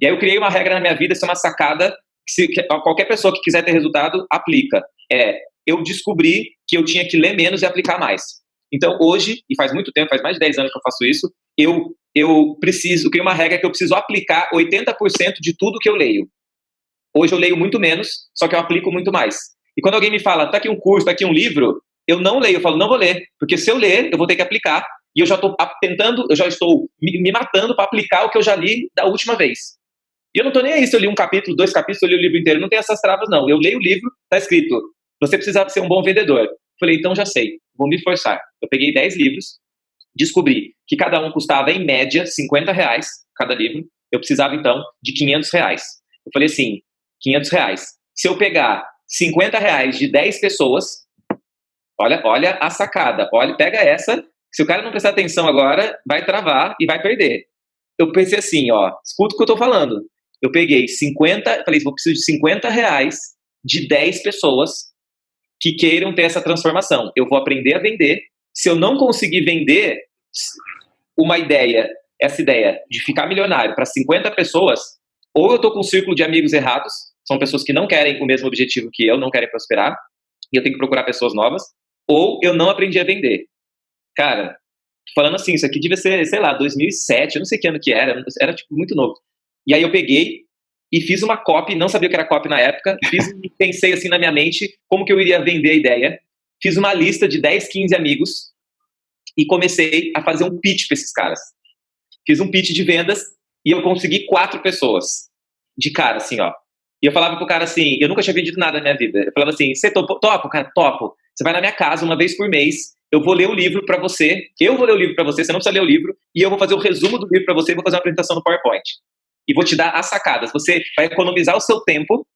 E aí eu criei uma regra na minha vida, essa é uma sacada que, se, que qualquer pessoa que quiser ter resultado, aplica. É, eu descobri que eu tinha que ler menos e aplicar mais. Então, hoje, e faz muito tempo, faz mais de 10 anos que eu faço isso, eu, eu preciso, criei uma regra que eu preciso aplicar 80% de tudo que eu leio. Hoje eu leio muito menos, só que eu aplico muito mais. E quando alguém me fala, tá aqui um curso, tá aqui um livro, eu não leio, eu falo, não vou ler, porque se eu ler, eu vou ter que aplicar, e eu já estou tentando, eu já estou me, me matando para aplicar o que eu já li da última vez. E eu não estou nem aí se eu li um capítulo, dois capítulos, eu li o livro inteiro, não tem essas travas não. Eu leio o livro, tá escrito, você precisa ser um bom vendedor. Falei, então já sei, vou me forçar. Eu peguei 10 livros, descobri que cada um custava, em média, 50 reais cada livro. Eu precisava, então, de 500 reais. Eu falei assim, 500 reais. Se eu pegar 50 reais de 10 pessoas, olha, olha a sacada, olha, pega essa, se o cara não prestar atenção agora, vai travar e vai perder. Eu pensei assim, ó, escuta o que eu tô falando. Eu peguei 50, falei, vou precisar de 50 reais de 10 pessoas que queiram ter essa transformação. Eu vou aprender a vender. Se eu não conseguir vender uma ideia, essa ideia de ficar milionário para 50 pessoas, ou eu estou com um círculo de amigos errados, são pessoas que não querem o mesmo objetivo que eu, não querem prosperar, e eu tenho que procurar pessoas novas, ou eu não aprendi a vender. Cara, falando assim, isso aqui devia ser, sei lá, 2007, eu não sei que ano que era, era tipo muito novo. E aí eu peguei e fiz uma copy, não sabia o que era copy na época, fiz, <laughs> pensei assim na minha mente como que eu iria vender a ideia, fiz uma lista de 10, 15 amigos e comecei a fazer um pitch para esses caras. Fiz um pitch de vendas e eu consegui quatro pessoas de cara, assim, ó. E eu falava pro cara assim, eu nunca tinha vendido nada na minha vida. Eu falava assim, você? Topo, cara, topo. Você vai na minha casa uma vez por mês, eu vou ler o livro para você, eu vou ler o livro para você, você não precisa ler o livro, e eu vou fazer o resumo do livro para você e vou fazer uma apresentação no PowerPoint. E vou te dar as sacadas. Você vai economizar o seu tempo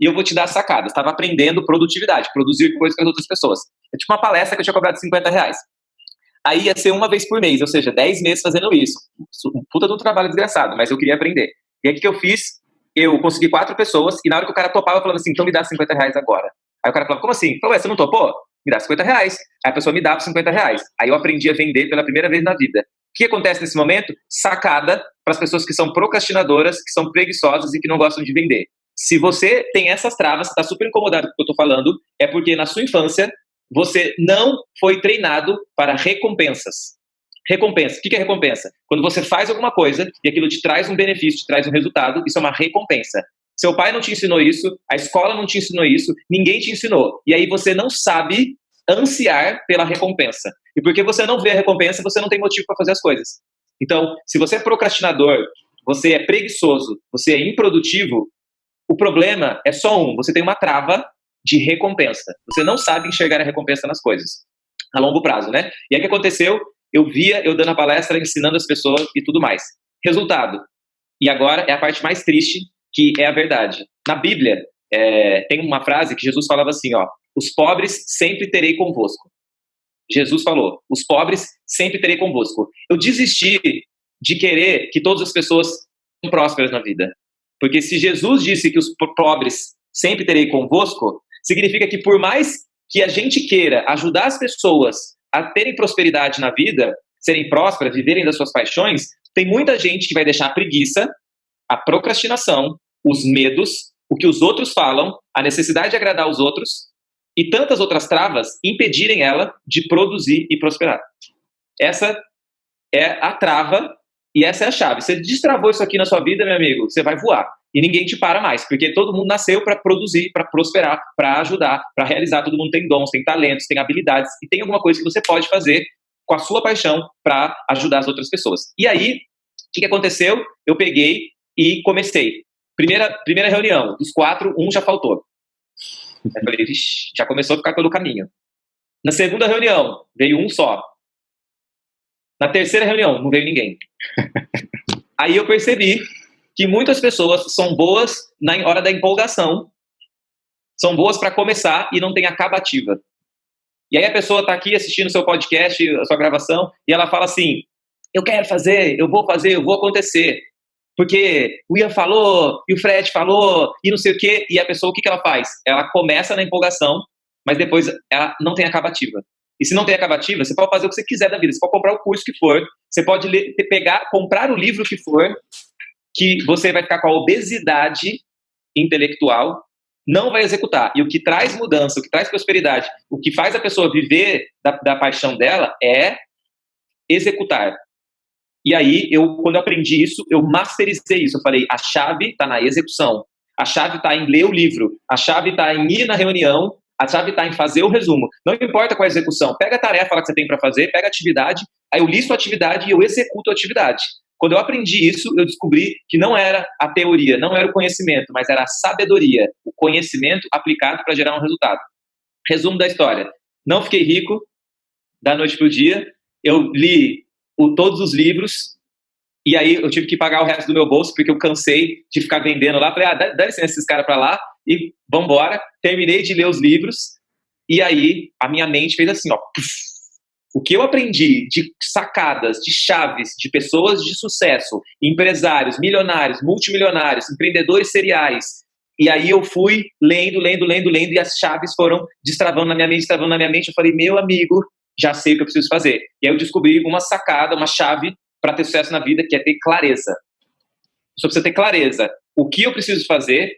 e eu vou te dar as sacadas. Estava aprendendo produtividade, produzir coisas para as outras pessoas. É tipo uma palestra que eu tinha cobrado 50 reais. Aí ia ser uma vez por mês, ou seja, 10 meses fazendo isso. Um puta de um trabalho desgraçado, mas eu queria aprender. E aí o que eu fiz? Eu consegui quatro pessoas, e na hora que o cara topava, eu falava assim, então me dá 50 reais agora. Aí o cara falava, como assim? Falei, você não topou? Me dá 50 reais. Aí a pessoa me dava 50 reais. Aí eu aprendi a vender pela primeira vez na vida. Que acontece nesse momento? Sacada para as pessoas que são procrastinadoras, que são preguiçosas e que não gostam de vender. Se você tem essas travas, está super incomodado com o que eu estou falando, é porque na sua infância você não foi treinado para recompensas. Recompensa. O que é recompensa? Quando você faz alguma coisa e aquilo te traz um benefício, te traz um resultado, isso é uma recompensa. Seu pai não te ensinou isso, a escola não te ensinou isso, ninguém te ensinou. E aí você não sabe ansiar pela recompensa. E porque você não vê a recompensa, você não tem motivo para fazer as coisas. Então, se você é procrastinador, você é preguiçoso, você é improdutivo, o problema é só um: você tem uma trava de recompensa. Você não sabe enxergar a recompensa nas coisas a longo prazo, né? E aí o que aconteceu? Eu via eu dando a palestra, ensinando as pessoas e tudo mais. Resultado. E agora é a parte mais triste, que é a verdade. Na Bíblia, é, tem uma frase que Jesus falava assim, ó, os pobres sempre terei convosco. Jesus falou, os pobres sempre terei convosco. Eu desisti de querer que todas as pessoas sejam prósperas na vida. Porque se Jesus disse que os pobres sempre terei convosco, significa que por mais que a gente queira ajudar as pessoas a terem prosperidade na vida, serem prósperas, viverem das suas paixões, tem muita gente que vai deixar a preguiça, a procrastinação, os medos, o que os outros falam, a necessidade de agradar os outros e tantas outras travas impedirem ela de produzir e prosperar. Essa é a trava e essa é a chave. Você destravou isso aqui na sua vida, meu amigo, você vai voar. E ninguém te para mais, porque todo mundo nasceu para produzir, para prosperar, para ajudar, para realizar. Todo mundo tem dons, tem talentos, tem habilidades e tem alguma coisa que você pode fazer com a sua paixão para ajudar as outras pessoas. E aí, o que, que aconteceu? Eu peguei e comecei. Primeira, primeira reunião, dos quatro, um já faltou. Eu falei, Vixe, já começou a ficar pelo caminho. Na segunda reunião, veio um só. Na terceira reunião, não veio ninguém. <laughs> Aí eu percebi que muitas pessoas são boas na hora da empolgação são boas para começar e não tem acabativa. E aí a pessoa está aqui assistindo o seu podcast, a sua gravação, e ela fala assim: eu quero fazer, eu vou fazer, eu vou acontecer. Porque o Ian falou, e o Fred falou, e não sei o quê, e a pessoa, o que, que ela faz? Ela começa na empolgação, mas depois ela não tem acabativa. E se não tem acabativa, você pode fazer o que você quiser da vida, você pode comprar o curso que for, você pode ler, pegar, comprar o livro que for, que você vai ficar com a obesidade intelectual, não vai executar. E o que traz mudança, o que traz prosperidade, o que faz a pessoa viver da, da paixão dela é executar. E aí, eu, quando eu aprendi isso, eu masterizei isso. Eu falei, a chave está na execução. A chave está em ler o livro. A chave está em ir na reunião. A chave está em fazer o resumo. Não importa qual é a execução. Pega a tarefa que você tem para fazer, pega a atividade, aí eu listo a atividade e eu executo a atividade. Quando eu aprendi isso, eu descobri que não era a teoria, não era o conhecimento, mas era a sabedoria, o conhecimento aplicado para gerar um resultado. Resumo da história: não fiquei rico da noite para o dia. Eu li o, todos os livros, e aí eu tive que pagar o resto do meu bolso, porque eu cansei de ficar vendendo lá. Falei, ah, dá, dá licença esses caras para lá, e vambora. Terminei de ler os livros, e aí a minha mente fez assim, ó. Puff, o que eu aprendi de sacadas, de chaves, de pessoas de sucesso, empresários, milionários, multimilionários, empreendedores seriais, e aí eu fui lendo, lendo, lendo, lendo, e as chaves foram destravando na minha mente, destravando na minha mente. Eu falei, meu amigo, já sei o que eu preciso fazer. E aí eu descobri uma sacada, uma chave para ter sucesso na vida, que é ter clareza. Só precisa ter clareza. O que eu preciso fazer,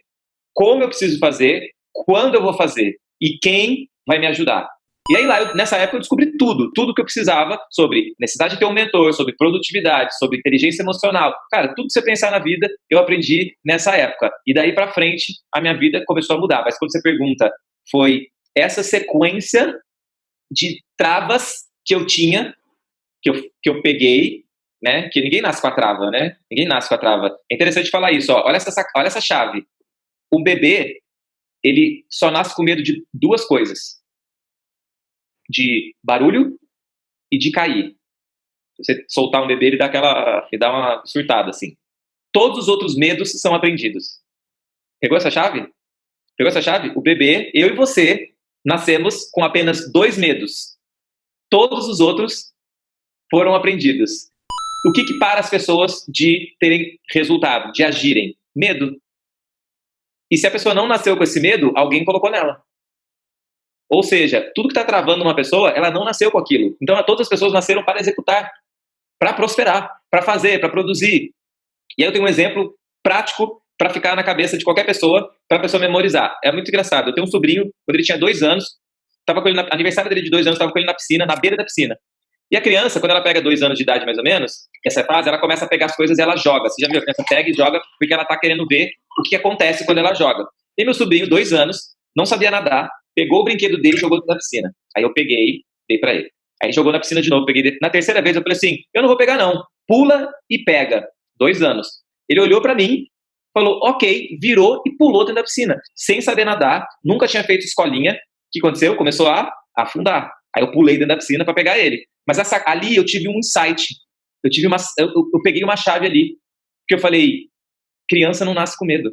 como eu preciso fazer, quando eu vou fazer e quem vai me ajudar. E aí lá, eu, nessa época eu descobri tudo, tudo que eu precisava sobre necessidade de ter um mentor, sobre produtividade, sobre inteligência emocional. Cara, tudo que você pensar na vida, eu aprendi nessa época. E daí para frente, a minha vida começou a mudar. Mas quando você pergunta, foi essa sequência de travas que eu tinha, que eu, que eu peguei, né? Que ninguém nasce com a trava, né? Ninguém nasce com a trava. É interessante falar isso, ó. Olha essa, olha essa chave. O bebê, ele só nasce com medo de duas coisas: de barulho e de cair. Você soltar um bebê, ele dá aquela, ele dá uma surtada assim. Todos os outros medos são aprendidos. Pegou essa chave? Pegou essa chave? O bebê, eu e você, nascemos com apenas dois medos. Todos os outros foram aprendidos. O que, que para as pessoas de terem resultado, de agirem? Medo. E se a pessoa não nasceu com esse medo, alguém colocou nela. Ou seja, tudo que está travando uma pessoa, ela não nasceu com aquilo. Então, todas as pessoas nasceram para executar, para prosperar, para fazer, para produzir. E aí eu tenho um exemplo prático para ficar na cabeça de qualquer pessoa, para a pessoa memorizar. É muito engraçado. Eu tenho um sobrinho, quando ele tinha dois anos, estava com ele na, aniversário dele de dois anos, estava com ele na piscina, na beira da piscina. E a criança, quando ela pega dois anos de idade mais ou menos, essa fase, ela começa a pegar as coisas e ela joga. Você já viu? A criança pega e joga porque ela está querendo ver o que acontece quando ela joga. E meu sobrinho, dois anos, não sabia nadar, pegou o brinquedo dele e jogou na piscina. Aí eu peguei, dei para ele. Aí jogou na piscina de novo, peguei. Na terceira vez eu falei assim: eu não vou pegar não, pula e pega. Dois anos. Ele olhou para mim, falou, ok, virou e pulou dentro da piscina, sem saber nadar, nunca tinha feito escolinha. O que aconteceu? Começou a afundar. Aí eu pulei dentro da piscina para pegar ele. Mas essa, ali eu tive um insight. Eu tive uma, eu, eu peguei uma chave ali, que eu falei, criança não nasce com medo.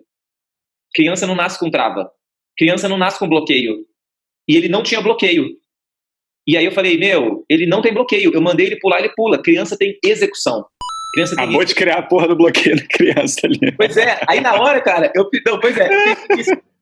Criança não nasce com trava. Criança não nasce com bloqueio. E ele não tinha bloqueio. E aí eu falei, meu, ele não tem bloqueio. Eu mandei ele pular, ele pula. Criança tem execução. Criança Acabou de criar a porra do bloqueio da criança ali. Pois é, aí na hora, cara, eu. Não, pois é.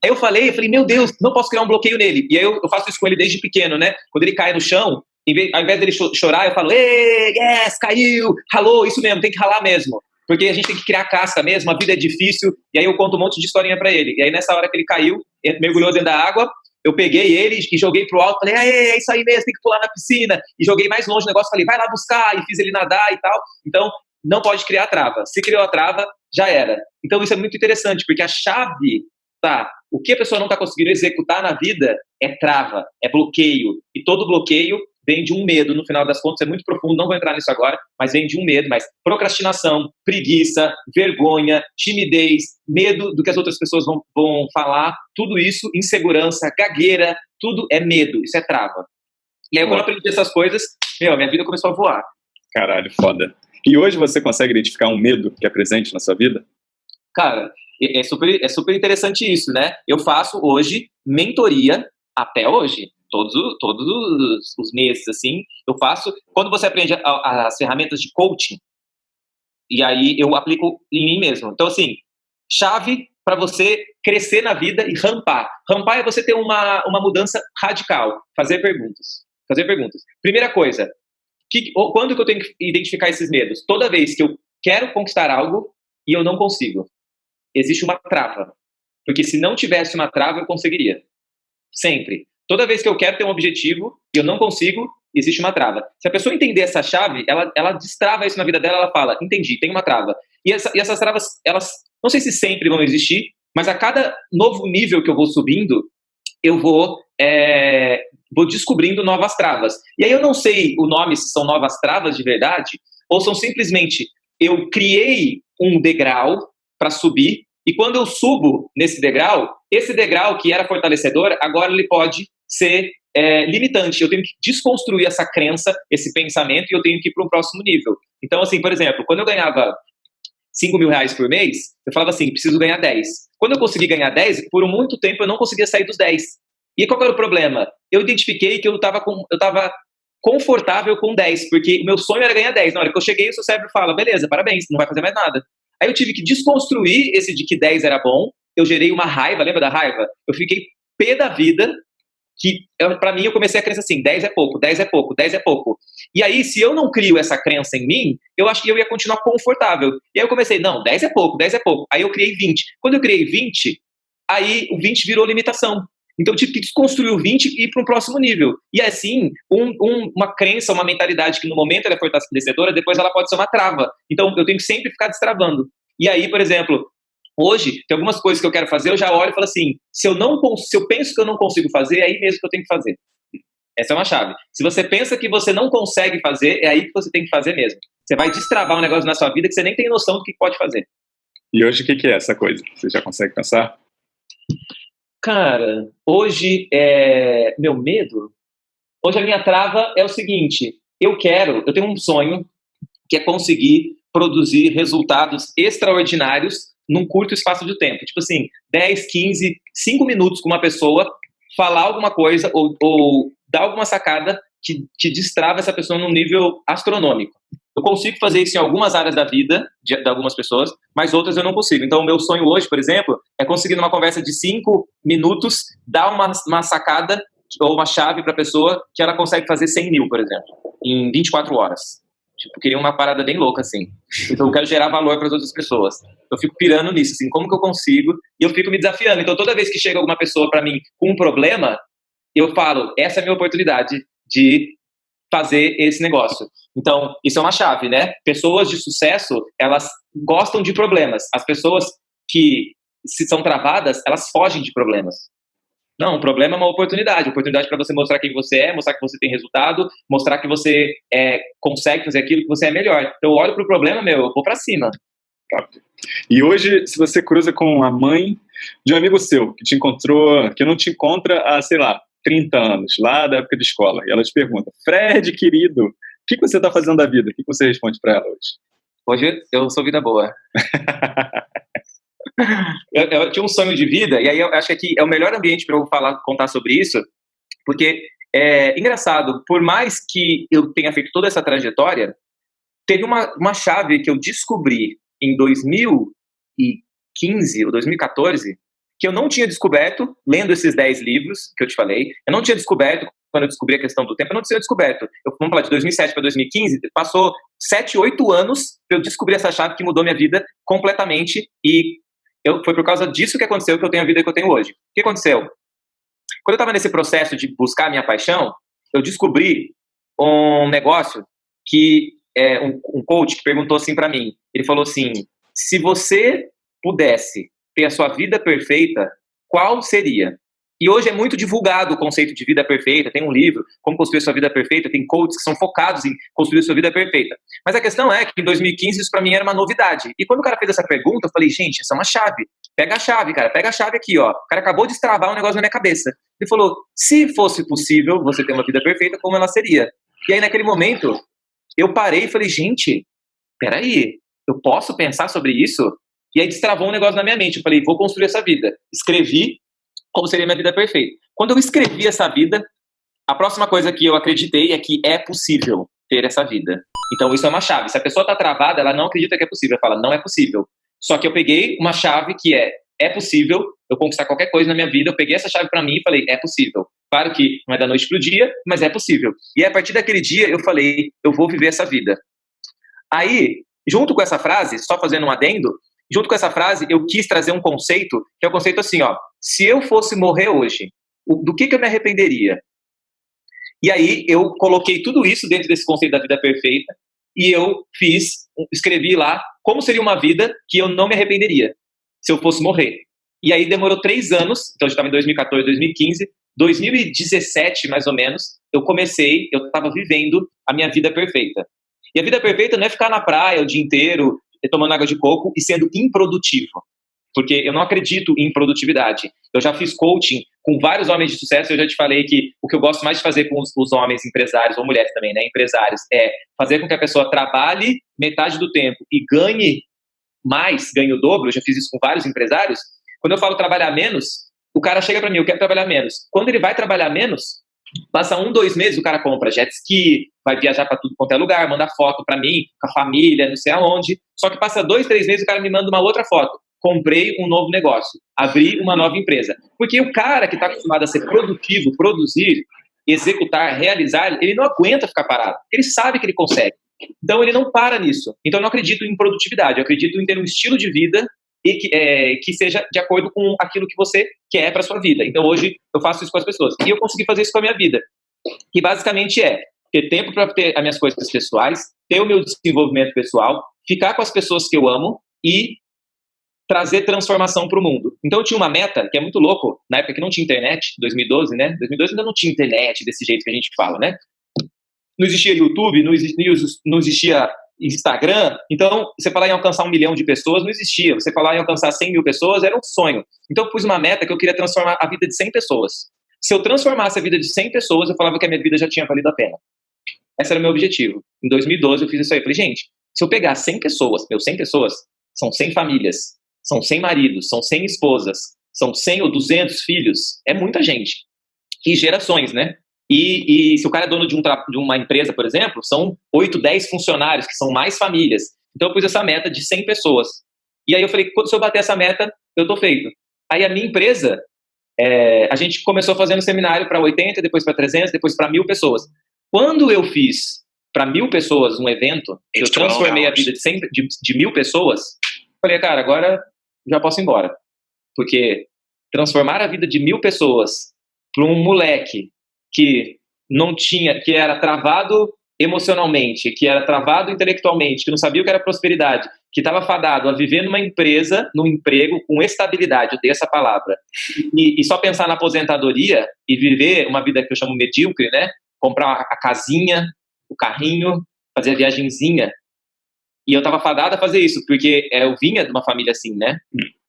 Aí eu falei, eu falei, meu Deus, não posso criar um bloqueio nele. E aí eu, eu faço isso com ele desde pequeno, né? Quando ele cai no chão, vez, ao invés dele chorar, eu falo, ei, yes, caiu, ralou, isso mesmo, tem que ralar mesmo. Porque a gente tem que criar casca mesmo, a vida é difícil. E aí eu conto um monte de historinha para ele. E aí nessa hora que ele caiu, ele mergulhou dentro da água, eu peguei ele e joguei pro alto, falei, é isso aí mesmo, tem que pular na piscina. E joguei mais longe o negócio, falei, vai lá buscar, e fiz ele nadar e tal. Então, não pode criar trava. Se criou a trava, já era. Então isso é muito interessante, porque a chave tá. O que a pessoa não está conseguindo executar na vida é trava, é bloqueio. E todo bloqueio vem de um medo, no final das contas, é muito profundo, não vou entrar nisso agora, mas vem de um medo, mas procrastinação, preguiça, vergonha, timidez, medo do que as outras pessoas vão, vão falar, tudo isso, insegurança, gagueira, tudo é medo, isso é trava. E aí, quando eu aprendi essas coisas, meu, minha vida começou a voar. Caralho, foda. E hoje você consegue identificar um medo que é presente na sua vida? Cara, É super, é super interessante isso, né? Eu faço hoje mentoria até hoje. Todos, todos os, os meses, assim, eu faço. Quando você aprende a, a, as ferramentas de coaching, e aí eu aplico em mim mesmo. Então, assim, chave para você crescer na vida e rampar. Rampar é você ter uma, uma mudança radical. Fazer perguntas. Fazer perguntas. Primeira coisa, que, quando que eu tenho que identificar esses medos? Toda vez que eu quero conquistar algo e eu não consigo. Existe uma trava. Porque se não tivesse uma trava, eu conseguiria. Sempre. Toda vez que eu quero ter um objetivo e eu não consigo, existe uma trava. Se a pessoa entender essa chave, ela, ela destrava isso na vida dela, ela fala, entendi, tem uma trava. E, essa, e essas travas, elas não sei se sempre vão existir, mas a cada novo nível que eu vou subindo, eu vou, é, vou descobrindo novas travas. E aí eu não sei o nome se são novas travas de verdade, ou são simplesmente eu criei um degrau para subir, e quando eu subo nesse degrau, esse degrau que era fortalecedor, agora ele pode ser é, limitante. Eu tenho que desconstruir essa crença, esse pensamento, e eu tenho que ir para um próximo nível. Então, assim, por exemplo, quando eu ganhava 5 mil reais por mês, eu falava assim, preciso ganhar 10. Quando eu consegui ganhar 10, por muito tempo eu não conseguia sair dos 10. E qual era o problema? Eu identifiquei que eu estava confortável com 10, porque o meu sonho era ganhar 10. Na hora que eu cheguei, o seu cérebro fala, beleza, parabéns, não vai fazer mais nada. Aí eu tive que desconstruir esse de que 10 era bom, eu gerei uma raiva, lembra da raiva? Eu fiquei pé da vida, que para mim eu comecei a crença assim, 10 é pouco, 10 é pouco, 10 é pouco. E aí, se eu não crio essa crença em mim, eu acho que eu ia continuar confortável. E aí eu comecei, não, 10 é pouco, 10 é pouco. Aí eu criei 20. Quando eu criei 20, aí o 20 virou limitação. Então eu tive que desconstruir o 20 e ir para um próximo nível. E assim, um, um, uma crença, uma mentalidade que no momento ela é fortalecedora, depois ela pode ser uma trava. Então eu tenho que sempre ficar destravando. E aí, por exemplo, Hoje, tem algumas coisas que eu quero fazer, eu já olho e falo assim: se eu, não, se eu penso que eu não consigo fazer, é aí mesmo que eu tenho que fazer. Essa é uma chave. Se você pensa que você não consegue fazer, é aí que você tem que fazer mesmo. Você vai destravar um negócio na sua vida que você nem tem noção do que pode fazer. E hoje o que é essa coisa? Você já consegue pensar? Cara, hoje é meu medo. Hoje a minha trava é o seguinte: eu quero, eu tenho um sonho que é conseguir produzir resultados extraordinários num curto espaço de tempo. Tipo assim, 10, 15, 5 minutos com uma pessoa, falar alguma coisa ou, ou dar alguma sacada que, que destrava essa pessoa num nível astronômico. Eu consigo fazer isso em algumas áreas da vida de, de, algumas pessoas, mas outras eu não consigo. Então, o meu sonho hoje, por exemplo, é conseguir numa conversa de 5 minutos dar uma, uma sacada ou uma chave para a pessoa que ela consegue fazer 100 mil, por exemplo, em 24 horas. Tipo, queria uma parada bem louca, assim. Então, eu quero gerar valor para as outras pessoas. Eu fico pirando nisso, assim, como que eu consigo? E eu fico me desafiando. Então, toda vez que chega alguma pessoa para mim com um problema, eu falo, essa é a minha oportunidade de fazer esse negócio. Então, isso é uma chave, né? Pessoas de sucesso, elas gostam de problemas. As pessoas que se são travadas, elas fogem de problemas. Não, o problema é uma oportunidade. Oportunidade para você mostrar quem você é, mostrar que você tem resultado, mostrar que você é, consegue fazer aquilo que você é melhor. Então, eu olho para o problema, meu, eu vou para cima. E hoje, se você cruza com a mãe de um amigo seu, que te encontrou, que não te encontra há, sei lá, 30 anos, lá da época de escola, e ela te pergunta, Fred, querido, o que, você está fazendo da vida? O que, você responde para ela hoje? Hoje eu sou vida boa. <laughs> eu, eu, tinha um sonho de vida, e aí eu acho que aqui é o melhor ambiente para eu falar, contar sobre isso, porque é engraçado, por mais que eu tenha feito toda essa trajetória, teve uma, uma chave que eu descobri em 2015 ou 2014 que eu não tinha descoberto lendo esses 10 livros que eu te falei. Eu não tinha descoberto quando eu descobri a questão do tempo, eu não tinha descoberto. Eu, vamos falar de 2007 para 2015, passou 7, 8 anos eu descobrir essa chave que mudou minha vida completamente e eu, foi por causa disso que aconteceu que eu tenho a vida que eu tenho hoje. O que aconteceu? Quando eu estava nesse processo de buscar a minha paixão, eu descobri um negócio que é um, um coach que perguntou assim para mim. Ele falou assim: se você pudesse ter a sua vida perfeita, qual seria? E hoje é muito divulgado o conceito de vida perfeita. Tem um livro, Como Construir Sua Vida Perfeita, tem coaches que são focados em construir sua vida perfeita. Mas a questão é que em 2015 isso para mim era uma novidade. E quando o cara fez essa pergunta, eu falei, gente, isso é uma chave. Pega a chave, cara, pega a chave aqui, ó. O cara acabou de destravar um negócio na minha cabeça. Ele falou: se fosse possível você ter uma vida perfeita, como ela seria? E aí, naquele momento, eu parei e falei, gente, peraí, eu posso pensar sobre isso? E aí destravou um negócio na minha mente. Eu falei, vou construir essa vida. Escrevi como seria minha vida perfeita. Quando eu escrevi essa vida, a próxima coisa que eu acreditei é que é possível ter essa vida. Então isso é uma chave. Se a pessoa está travada, ela não acredita que é possível. Ela fala, não é possível. Só que eu peguei uma chave que é, é possível eu conquistar qualquer coisa na minha vida. Eu peguei essa chave para mim e falei, é possível. Claro que não é da noite pro dia, mas é possível. E a partir daquele dia eu falei, eu vou viver essa vida. Aí, junto com essa frase, só fazendo um adendo, junto com essa frase, eu quis trazer um conceito, que é o conceito assim, ó, se eu fosse morrer hoje, do que, que eu me arrependeria? E aí eu coloquei tudo isso dentro desse conceito da vida perfeita e eu fiz, escrevi lá como seria uma vida que eu não me arrependeria se eu fosse morrer. E aí demorou três anos, então eu estava em 2014, 2015, 2017 mais ou menos, eu comecei, eu estava vivendo a minha vida perfeita. E a vida perfeita não é ficar na praia o dia inteiro, tomando água de coco e sendo improdutivo porque eu não acredito em produtividade. Eu já fiz coaching com vários homens de sucesso, eu já te falei que o que eu gosto mais de fazer com os, os, homens empresários, ou mulheres também, né, empresários, é fazer com que a pessoa trabalhe metade do tempo e ganhe mais, ganhe o dobro, eu já fiz isso com vários empresários. Quando eu falo trabalhar menos, o cara chega para mim, eu quero trabalhar menos. Quando ele vai trabalhar menos, passa um, dois meses, o cara compra jet ski, vai viajar para tudo quanto é lugar, manda foto para mim, com a família, não sei aonde. Só que passa dois, três meses, o cara me manda uma outra foto comprei um novo negócio, abri uma nova empresa. Porque o cara que está acostumado a ser produtivo, produzir, executar, realizar, ele não aguenta ficar parado. Ele sabe que ele consegue. Então ele não para nisso. Então eu não acredito em produtividade, eu acredito em ter um estilo de vida e que, é, que seja de acordo com aquilo que você quer para sua vida. Então hoje eu faço isso com as pessoas. E eu consegui fazer isso com a minha vida. Que basicamente é ter tempo para ter as minhas coisas pessoais, ter o meu desenvolvimento pessoal, ficar com as pessoas que eu amo e trazer transformação para o mundo. Então eu tinha uma meta que é muito louco, na época que não tinha internet, 2012, né? 2012 ainda não tinha internet desse jeito que a gente fala, né? Não existia YouTube, não existia, não existia Instagram. Então, você falar em alcançar um milhão de pessoas não existia. Você falar em alcançar 100 mil pessoas era um sonho. Então eu pus uma meta que eu queria transformar a vida de 100 pessoas. Se eu transformasse a vida de 100 pessoas, eu falava que a minha vida já tinha valido a pena. Esse era o meu objetivo. Em 2012 eu fiz isso aí. Eu falei, gente, se eu pegar 100 pessoas, meu, 100 pessoas, são 100 famílias, são 100 maridos, são 100 esposas, são 100 ou 200 filhos, é muita gente. E gerações, né? E, e se o cara é dono de, um de, uma empresa, por exemplo, são 8, 10 funcionários, que são mais famílias. Então eu pus essa meta de 100 pessoas. E aí eu falei, se eu bater essa meta, eu tô feito. Aí a minha empresa, é, a gente começou fazendo seminário para 80, depois para 300, depois para mil pessoas. Quando eu fiz para mil pessoas um evento, eu transformei a vida de, 100, de, de mil pessoas, falei, cara, agora já posso ir embora. Porque transformar a vida de mil pessoas para um moleque que não tinha, que era travado emocionalmente, que era travado intelectualmente, que não sabia o que era prosperidade, que estava fadado a viver numa empresa, num emprego com estabilidade, eu dei essa palavra, e, e, só pensar na aposentadoria e viver uma vida que eu chamo medíocre, né? Comprar a casinha, o carrinho, fazer a viagemzinha e eu estava fadada a fazer isso, porque é, eu vinha de uma família assim, né?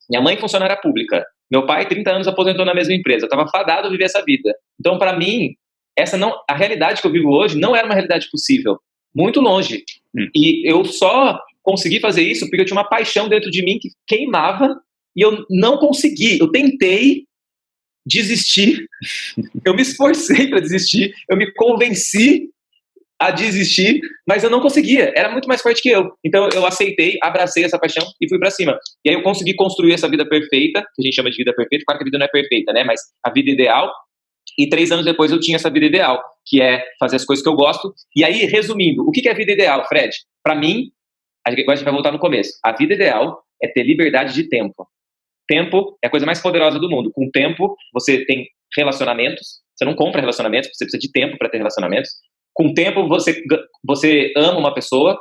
Minha mãe funcionária pública. Meu pai, 30 anos, aposentou na mesma empresa. Eu estava fadado a viver essa vida. Então, para mim, essa não, a realidade que eu vivo hoje não era uma realidade possível. Muito longe. Hum. E eu só consegui fazer isso porque eu tinha uma paixão dentro de mim que queimava e eu não consegui. Eu tentei desistir. <laughs> Eu me esforcei para desistir. Eu me convenci a desistir, mas eu não conseguia, era muito mais forte que eu. Então eu aceitei, abracei essa paixão e fui para cima. E aí eu consegui construir essa vida perfeita, que a gente chama de vida perfeita, claro que a vida não é perfeita, né, mas a vida ideal. E três anos depois eu tinha essa vida ideal, que é fazer as coisas que eu gosto. E aí, resumindo, o que é vida ideal, Fred? Para mim, agora a gente vai voltar no começo. A vida ideal é ter liberdade de tempo. Tempo é a coisa mais poderosa do mundo. Com tempo, você tem relacionamentos. Você não compra relacionamentos, você precisa de tempo para ter relacionamentos. Com o tempo, você, você ama uma pessoa,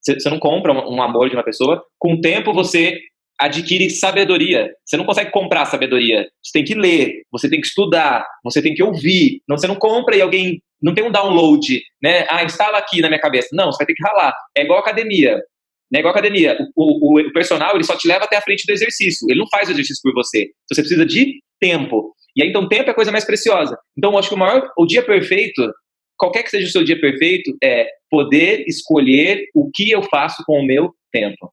você, não compra um, amor de uma pessoa. Com o tempo, você adquire sabedoria. Você não consegue comprar sabedoria. Você tem que ler, você tem que estudar, você tem que ouvir. Não, você não compra e alguém não tem um download, né? Ah, instala aqui na minha cabeça. Não, você vai ter que ralar. É igual academia. É igual academia. O, o, o, personal ele só te leva até a frente do exercício. Ele não faz o exercício por você. Você precisa de tempo. E aí, então, tempo é a coisa mais preciosa. Então, eu acho que o maior, o dia perfeito qualquer que seja o seu dia perfeito, é poder escolher o que eu faço com o meu tempo.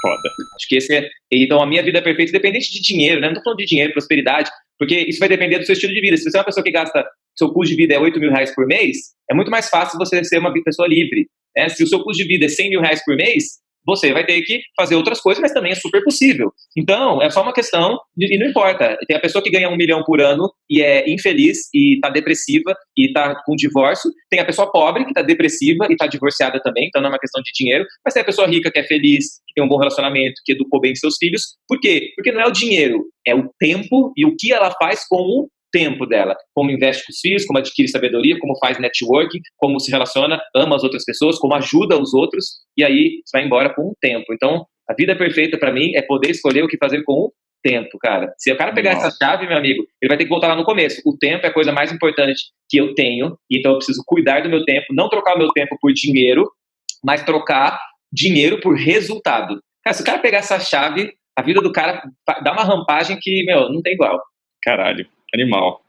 Foda. Acho que esse é. Então, a minha vida é perfeita, independente de dinheiro, né? Não tô falando de dinheiro, prosperidade, porque isso vai depender do seu estilo de vida. Se você é uma pessoa que gasta, seu custo de vida é 8 mil reais por mês, é muito mais fácil você ser uma pessoa livre. Né? Se o seu custo de vida é 100 mil reais por mês, você vai ter que fazer outras coisas, mas também é super possível. Então, é só uma questão, de, e não importa. Tem a pessoa que ganha um milhão por ano e é infeliz e está depressiva e está com divórcio. Tem a pessoa pobre que está depressiva e está divorciada também, então não é uma questão de dinheiro. Mas tem a pessoa rica que é feliz, que tem um bom relacionamento, que educou bem seus filhos. Por quê? Porque não é o dinheiro, é o tempo e o que ela faz com o tempo dela, como investe com os filhos, como adquire sabedoria, como faz networking, como se relaciona, ama as outras pessoas, como ajuda os outros, e aí você vai embora com o tempo. Então, a vida perfeita para mim é poder escolher o que fazer com o tempo, cara. Se o cara pegar Nossa. essa chave, meu amigo, ele vai ter que voltar lá no começo. O tempo é a coisa mais importante que eu tenho, então eu preciso cuidar do meu tempo, não trocar o meu tempo por dinheiro, mas trocar dinheiro por resultado. Cara, se o cara pegar essa chave, a vida do cara dá uma rampagem que, meu, não tem igual. Caralho. Animal.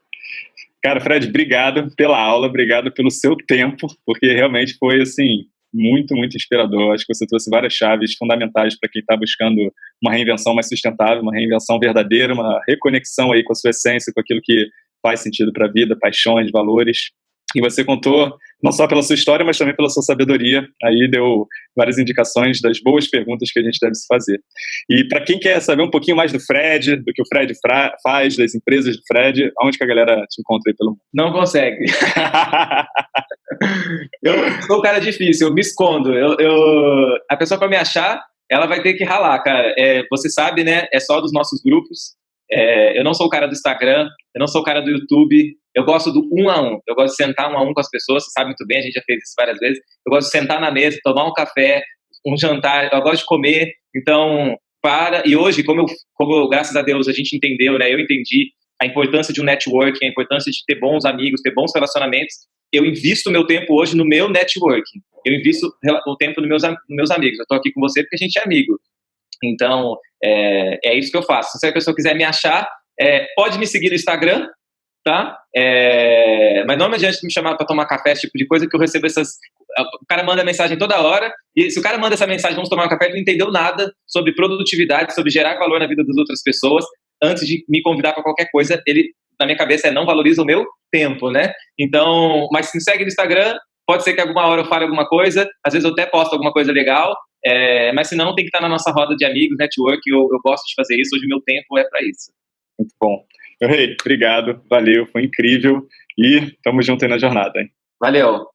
Cara, Fred, obrigado pela aula, obrigado pelo seu tempo, porque realmente foi assim muito, muito inspirador. Acho que você trouxe várias chaves fundamentais para quem está buscando uma reinvenção mais sustentável, uma reinvenção verdadeira, uma reconexão aí com a sua essência, com aquilo que faz sentido para a vida, paixões, valores. E você contou não só pela sua história, mas também pela sua sabedoria. Aí deu várias indicações das boas perguntas que a gente deve se fazer. E para quem quer saber um pouquinho mais do Fred, do que o Fred faz, das empresas do Fred, aonde que a galera te encontra aí pelo mundo? Não consegue. <laughs> eu sou um cara difícil, eu me escondo. Eu, eu... A pessoa para me achar, ela vai ter que ralar, cara. É, você sabe, né? É só dos nossos grupos. É, eu não sou o cara do Instagram, eu não sou o cara do YouTube, eu gosto do um a um. Eu gosto de sentar um a um com as pessoas, você sabe muito bem, a gente já fez isso várias vezes. Eu gosto de sentar na mesa, tomar um café, um jantar, eu gosto de comer. Então, para. E hoje, como, eu, como graças a Deus a gente entendeu, né? Eu entendi a importância de um networking, a importância de ter bons amigos, ter bons relacionamentos. Eu invisto meu tempo hoje no meu networking. Eu invisto o tempo nos meus, nos meus amigos. Eu estou aqui com você porque a gente é amigo. Então, é, é isso que eu faço. Se a pessoa quiser me achar, é, pode me seguir no Instagram, tá? É, mas não adianta me chamar para tomar café, esse tipo de coisa, que eu recebo essas. O cara manda mensagem toda hora, e se o cara manda essa mensagem, vamos tomar um café, ele não entendeu nada sobre produtividade, sobre gerar valor na vida das outras pessoas, antes de me convidar para qualquer coisa, ele, na minha cabeça, é não valoriza o meu tempo, né? Então, mas se me segue no Instagram, pode ser que alguma hora eu fale alguma coisa, às vezes eu até posto alguma coisa legal, é, mas se não, tem que estar na nossa roda de amigos, network, eu, eu gosto de fazer isso, hoje meu tempo é para isso. Muito bom. Rei, obrigado, valeu, foi incrível e tamo junto aí na jornada. Hein? Valeu.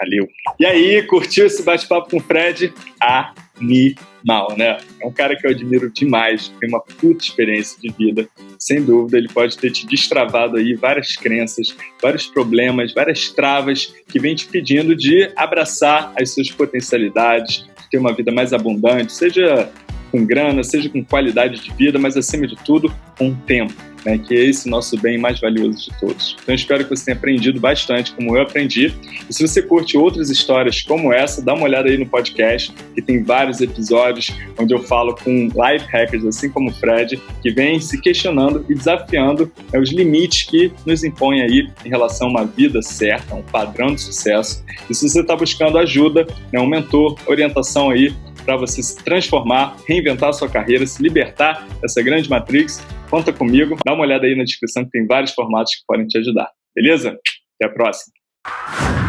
Valeu. E aí, curtiu esse bate-papo com o Fred? Animal, né? É um cara que eu admiro demais, tem uma puta experiência de vida. Sem dúvida, ele pode ter te destravado aí várias crenças, vários problemas, várias travas que vem te pedindo de abraçar as suas potencialidades, ter uma vida mais abundante, seja com grana, seja com qualidade de vida, mas acima de tudo, com tempo né, que é esse nosso bem mais valioso de todos. Então espero que você tenha aprendido bastante, como eu aprendi. E se você curte outras histórias como essa, dá uma olhada aí no podcast, que tem vários episódios onde eu falo com life hackers, assim como o Fred, que vem se questionando e desafiando né, os limites que nos impõem aí em relação a uma vida certa, um padrão de sucesso. E se você está buscando ajuda, né, um mentor, orientação aí para você se transformar, reinventar sua carreira, se libertar dessa grande matrix, conta comigo. Dá uma olhada aí na descrição que tem vários formatos que podem te ajudar. Beleza? Até a próxima.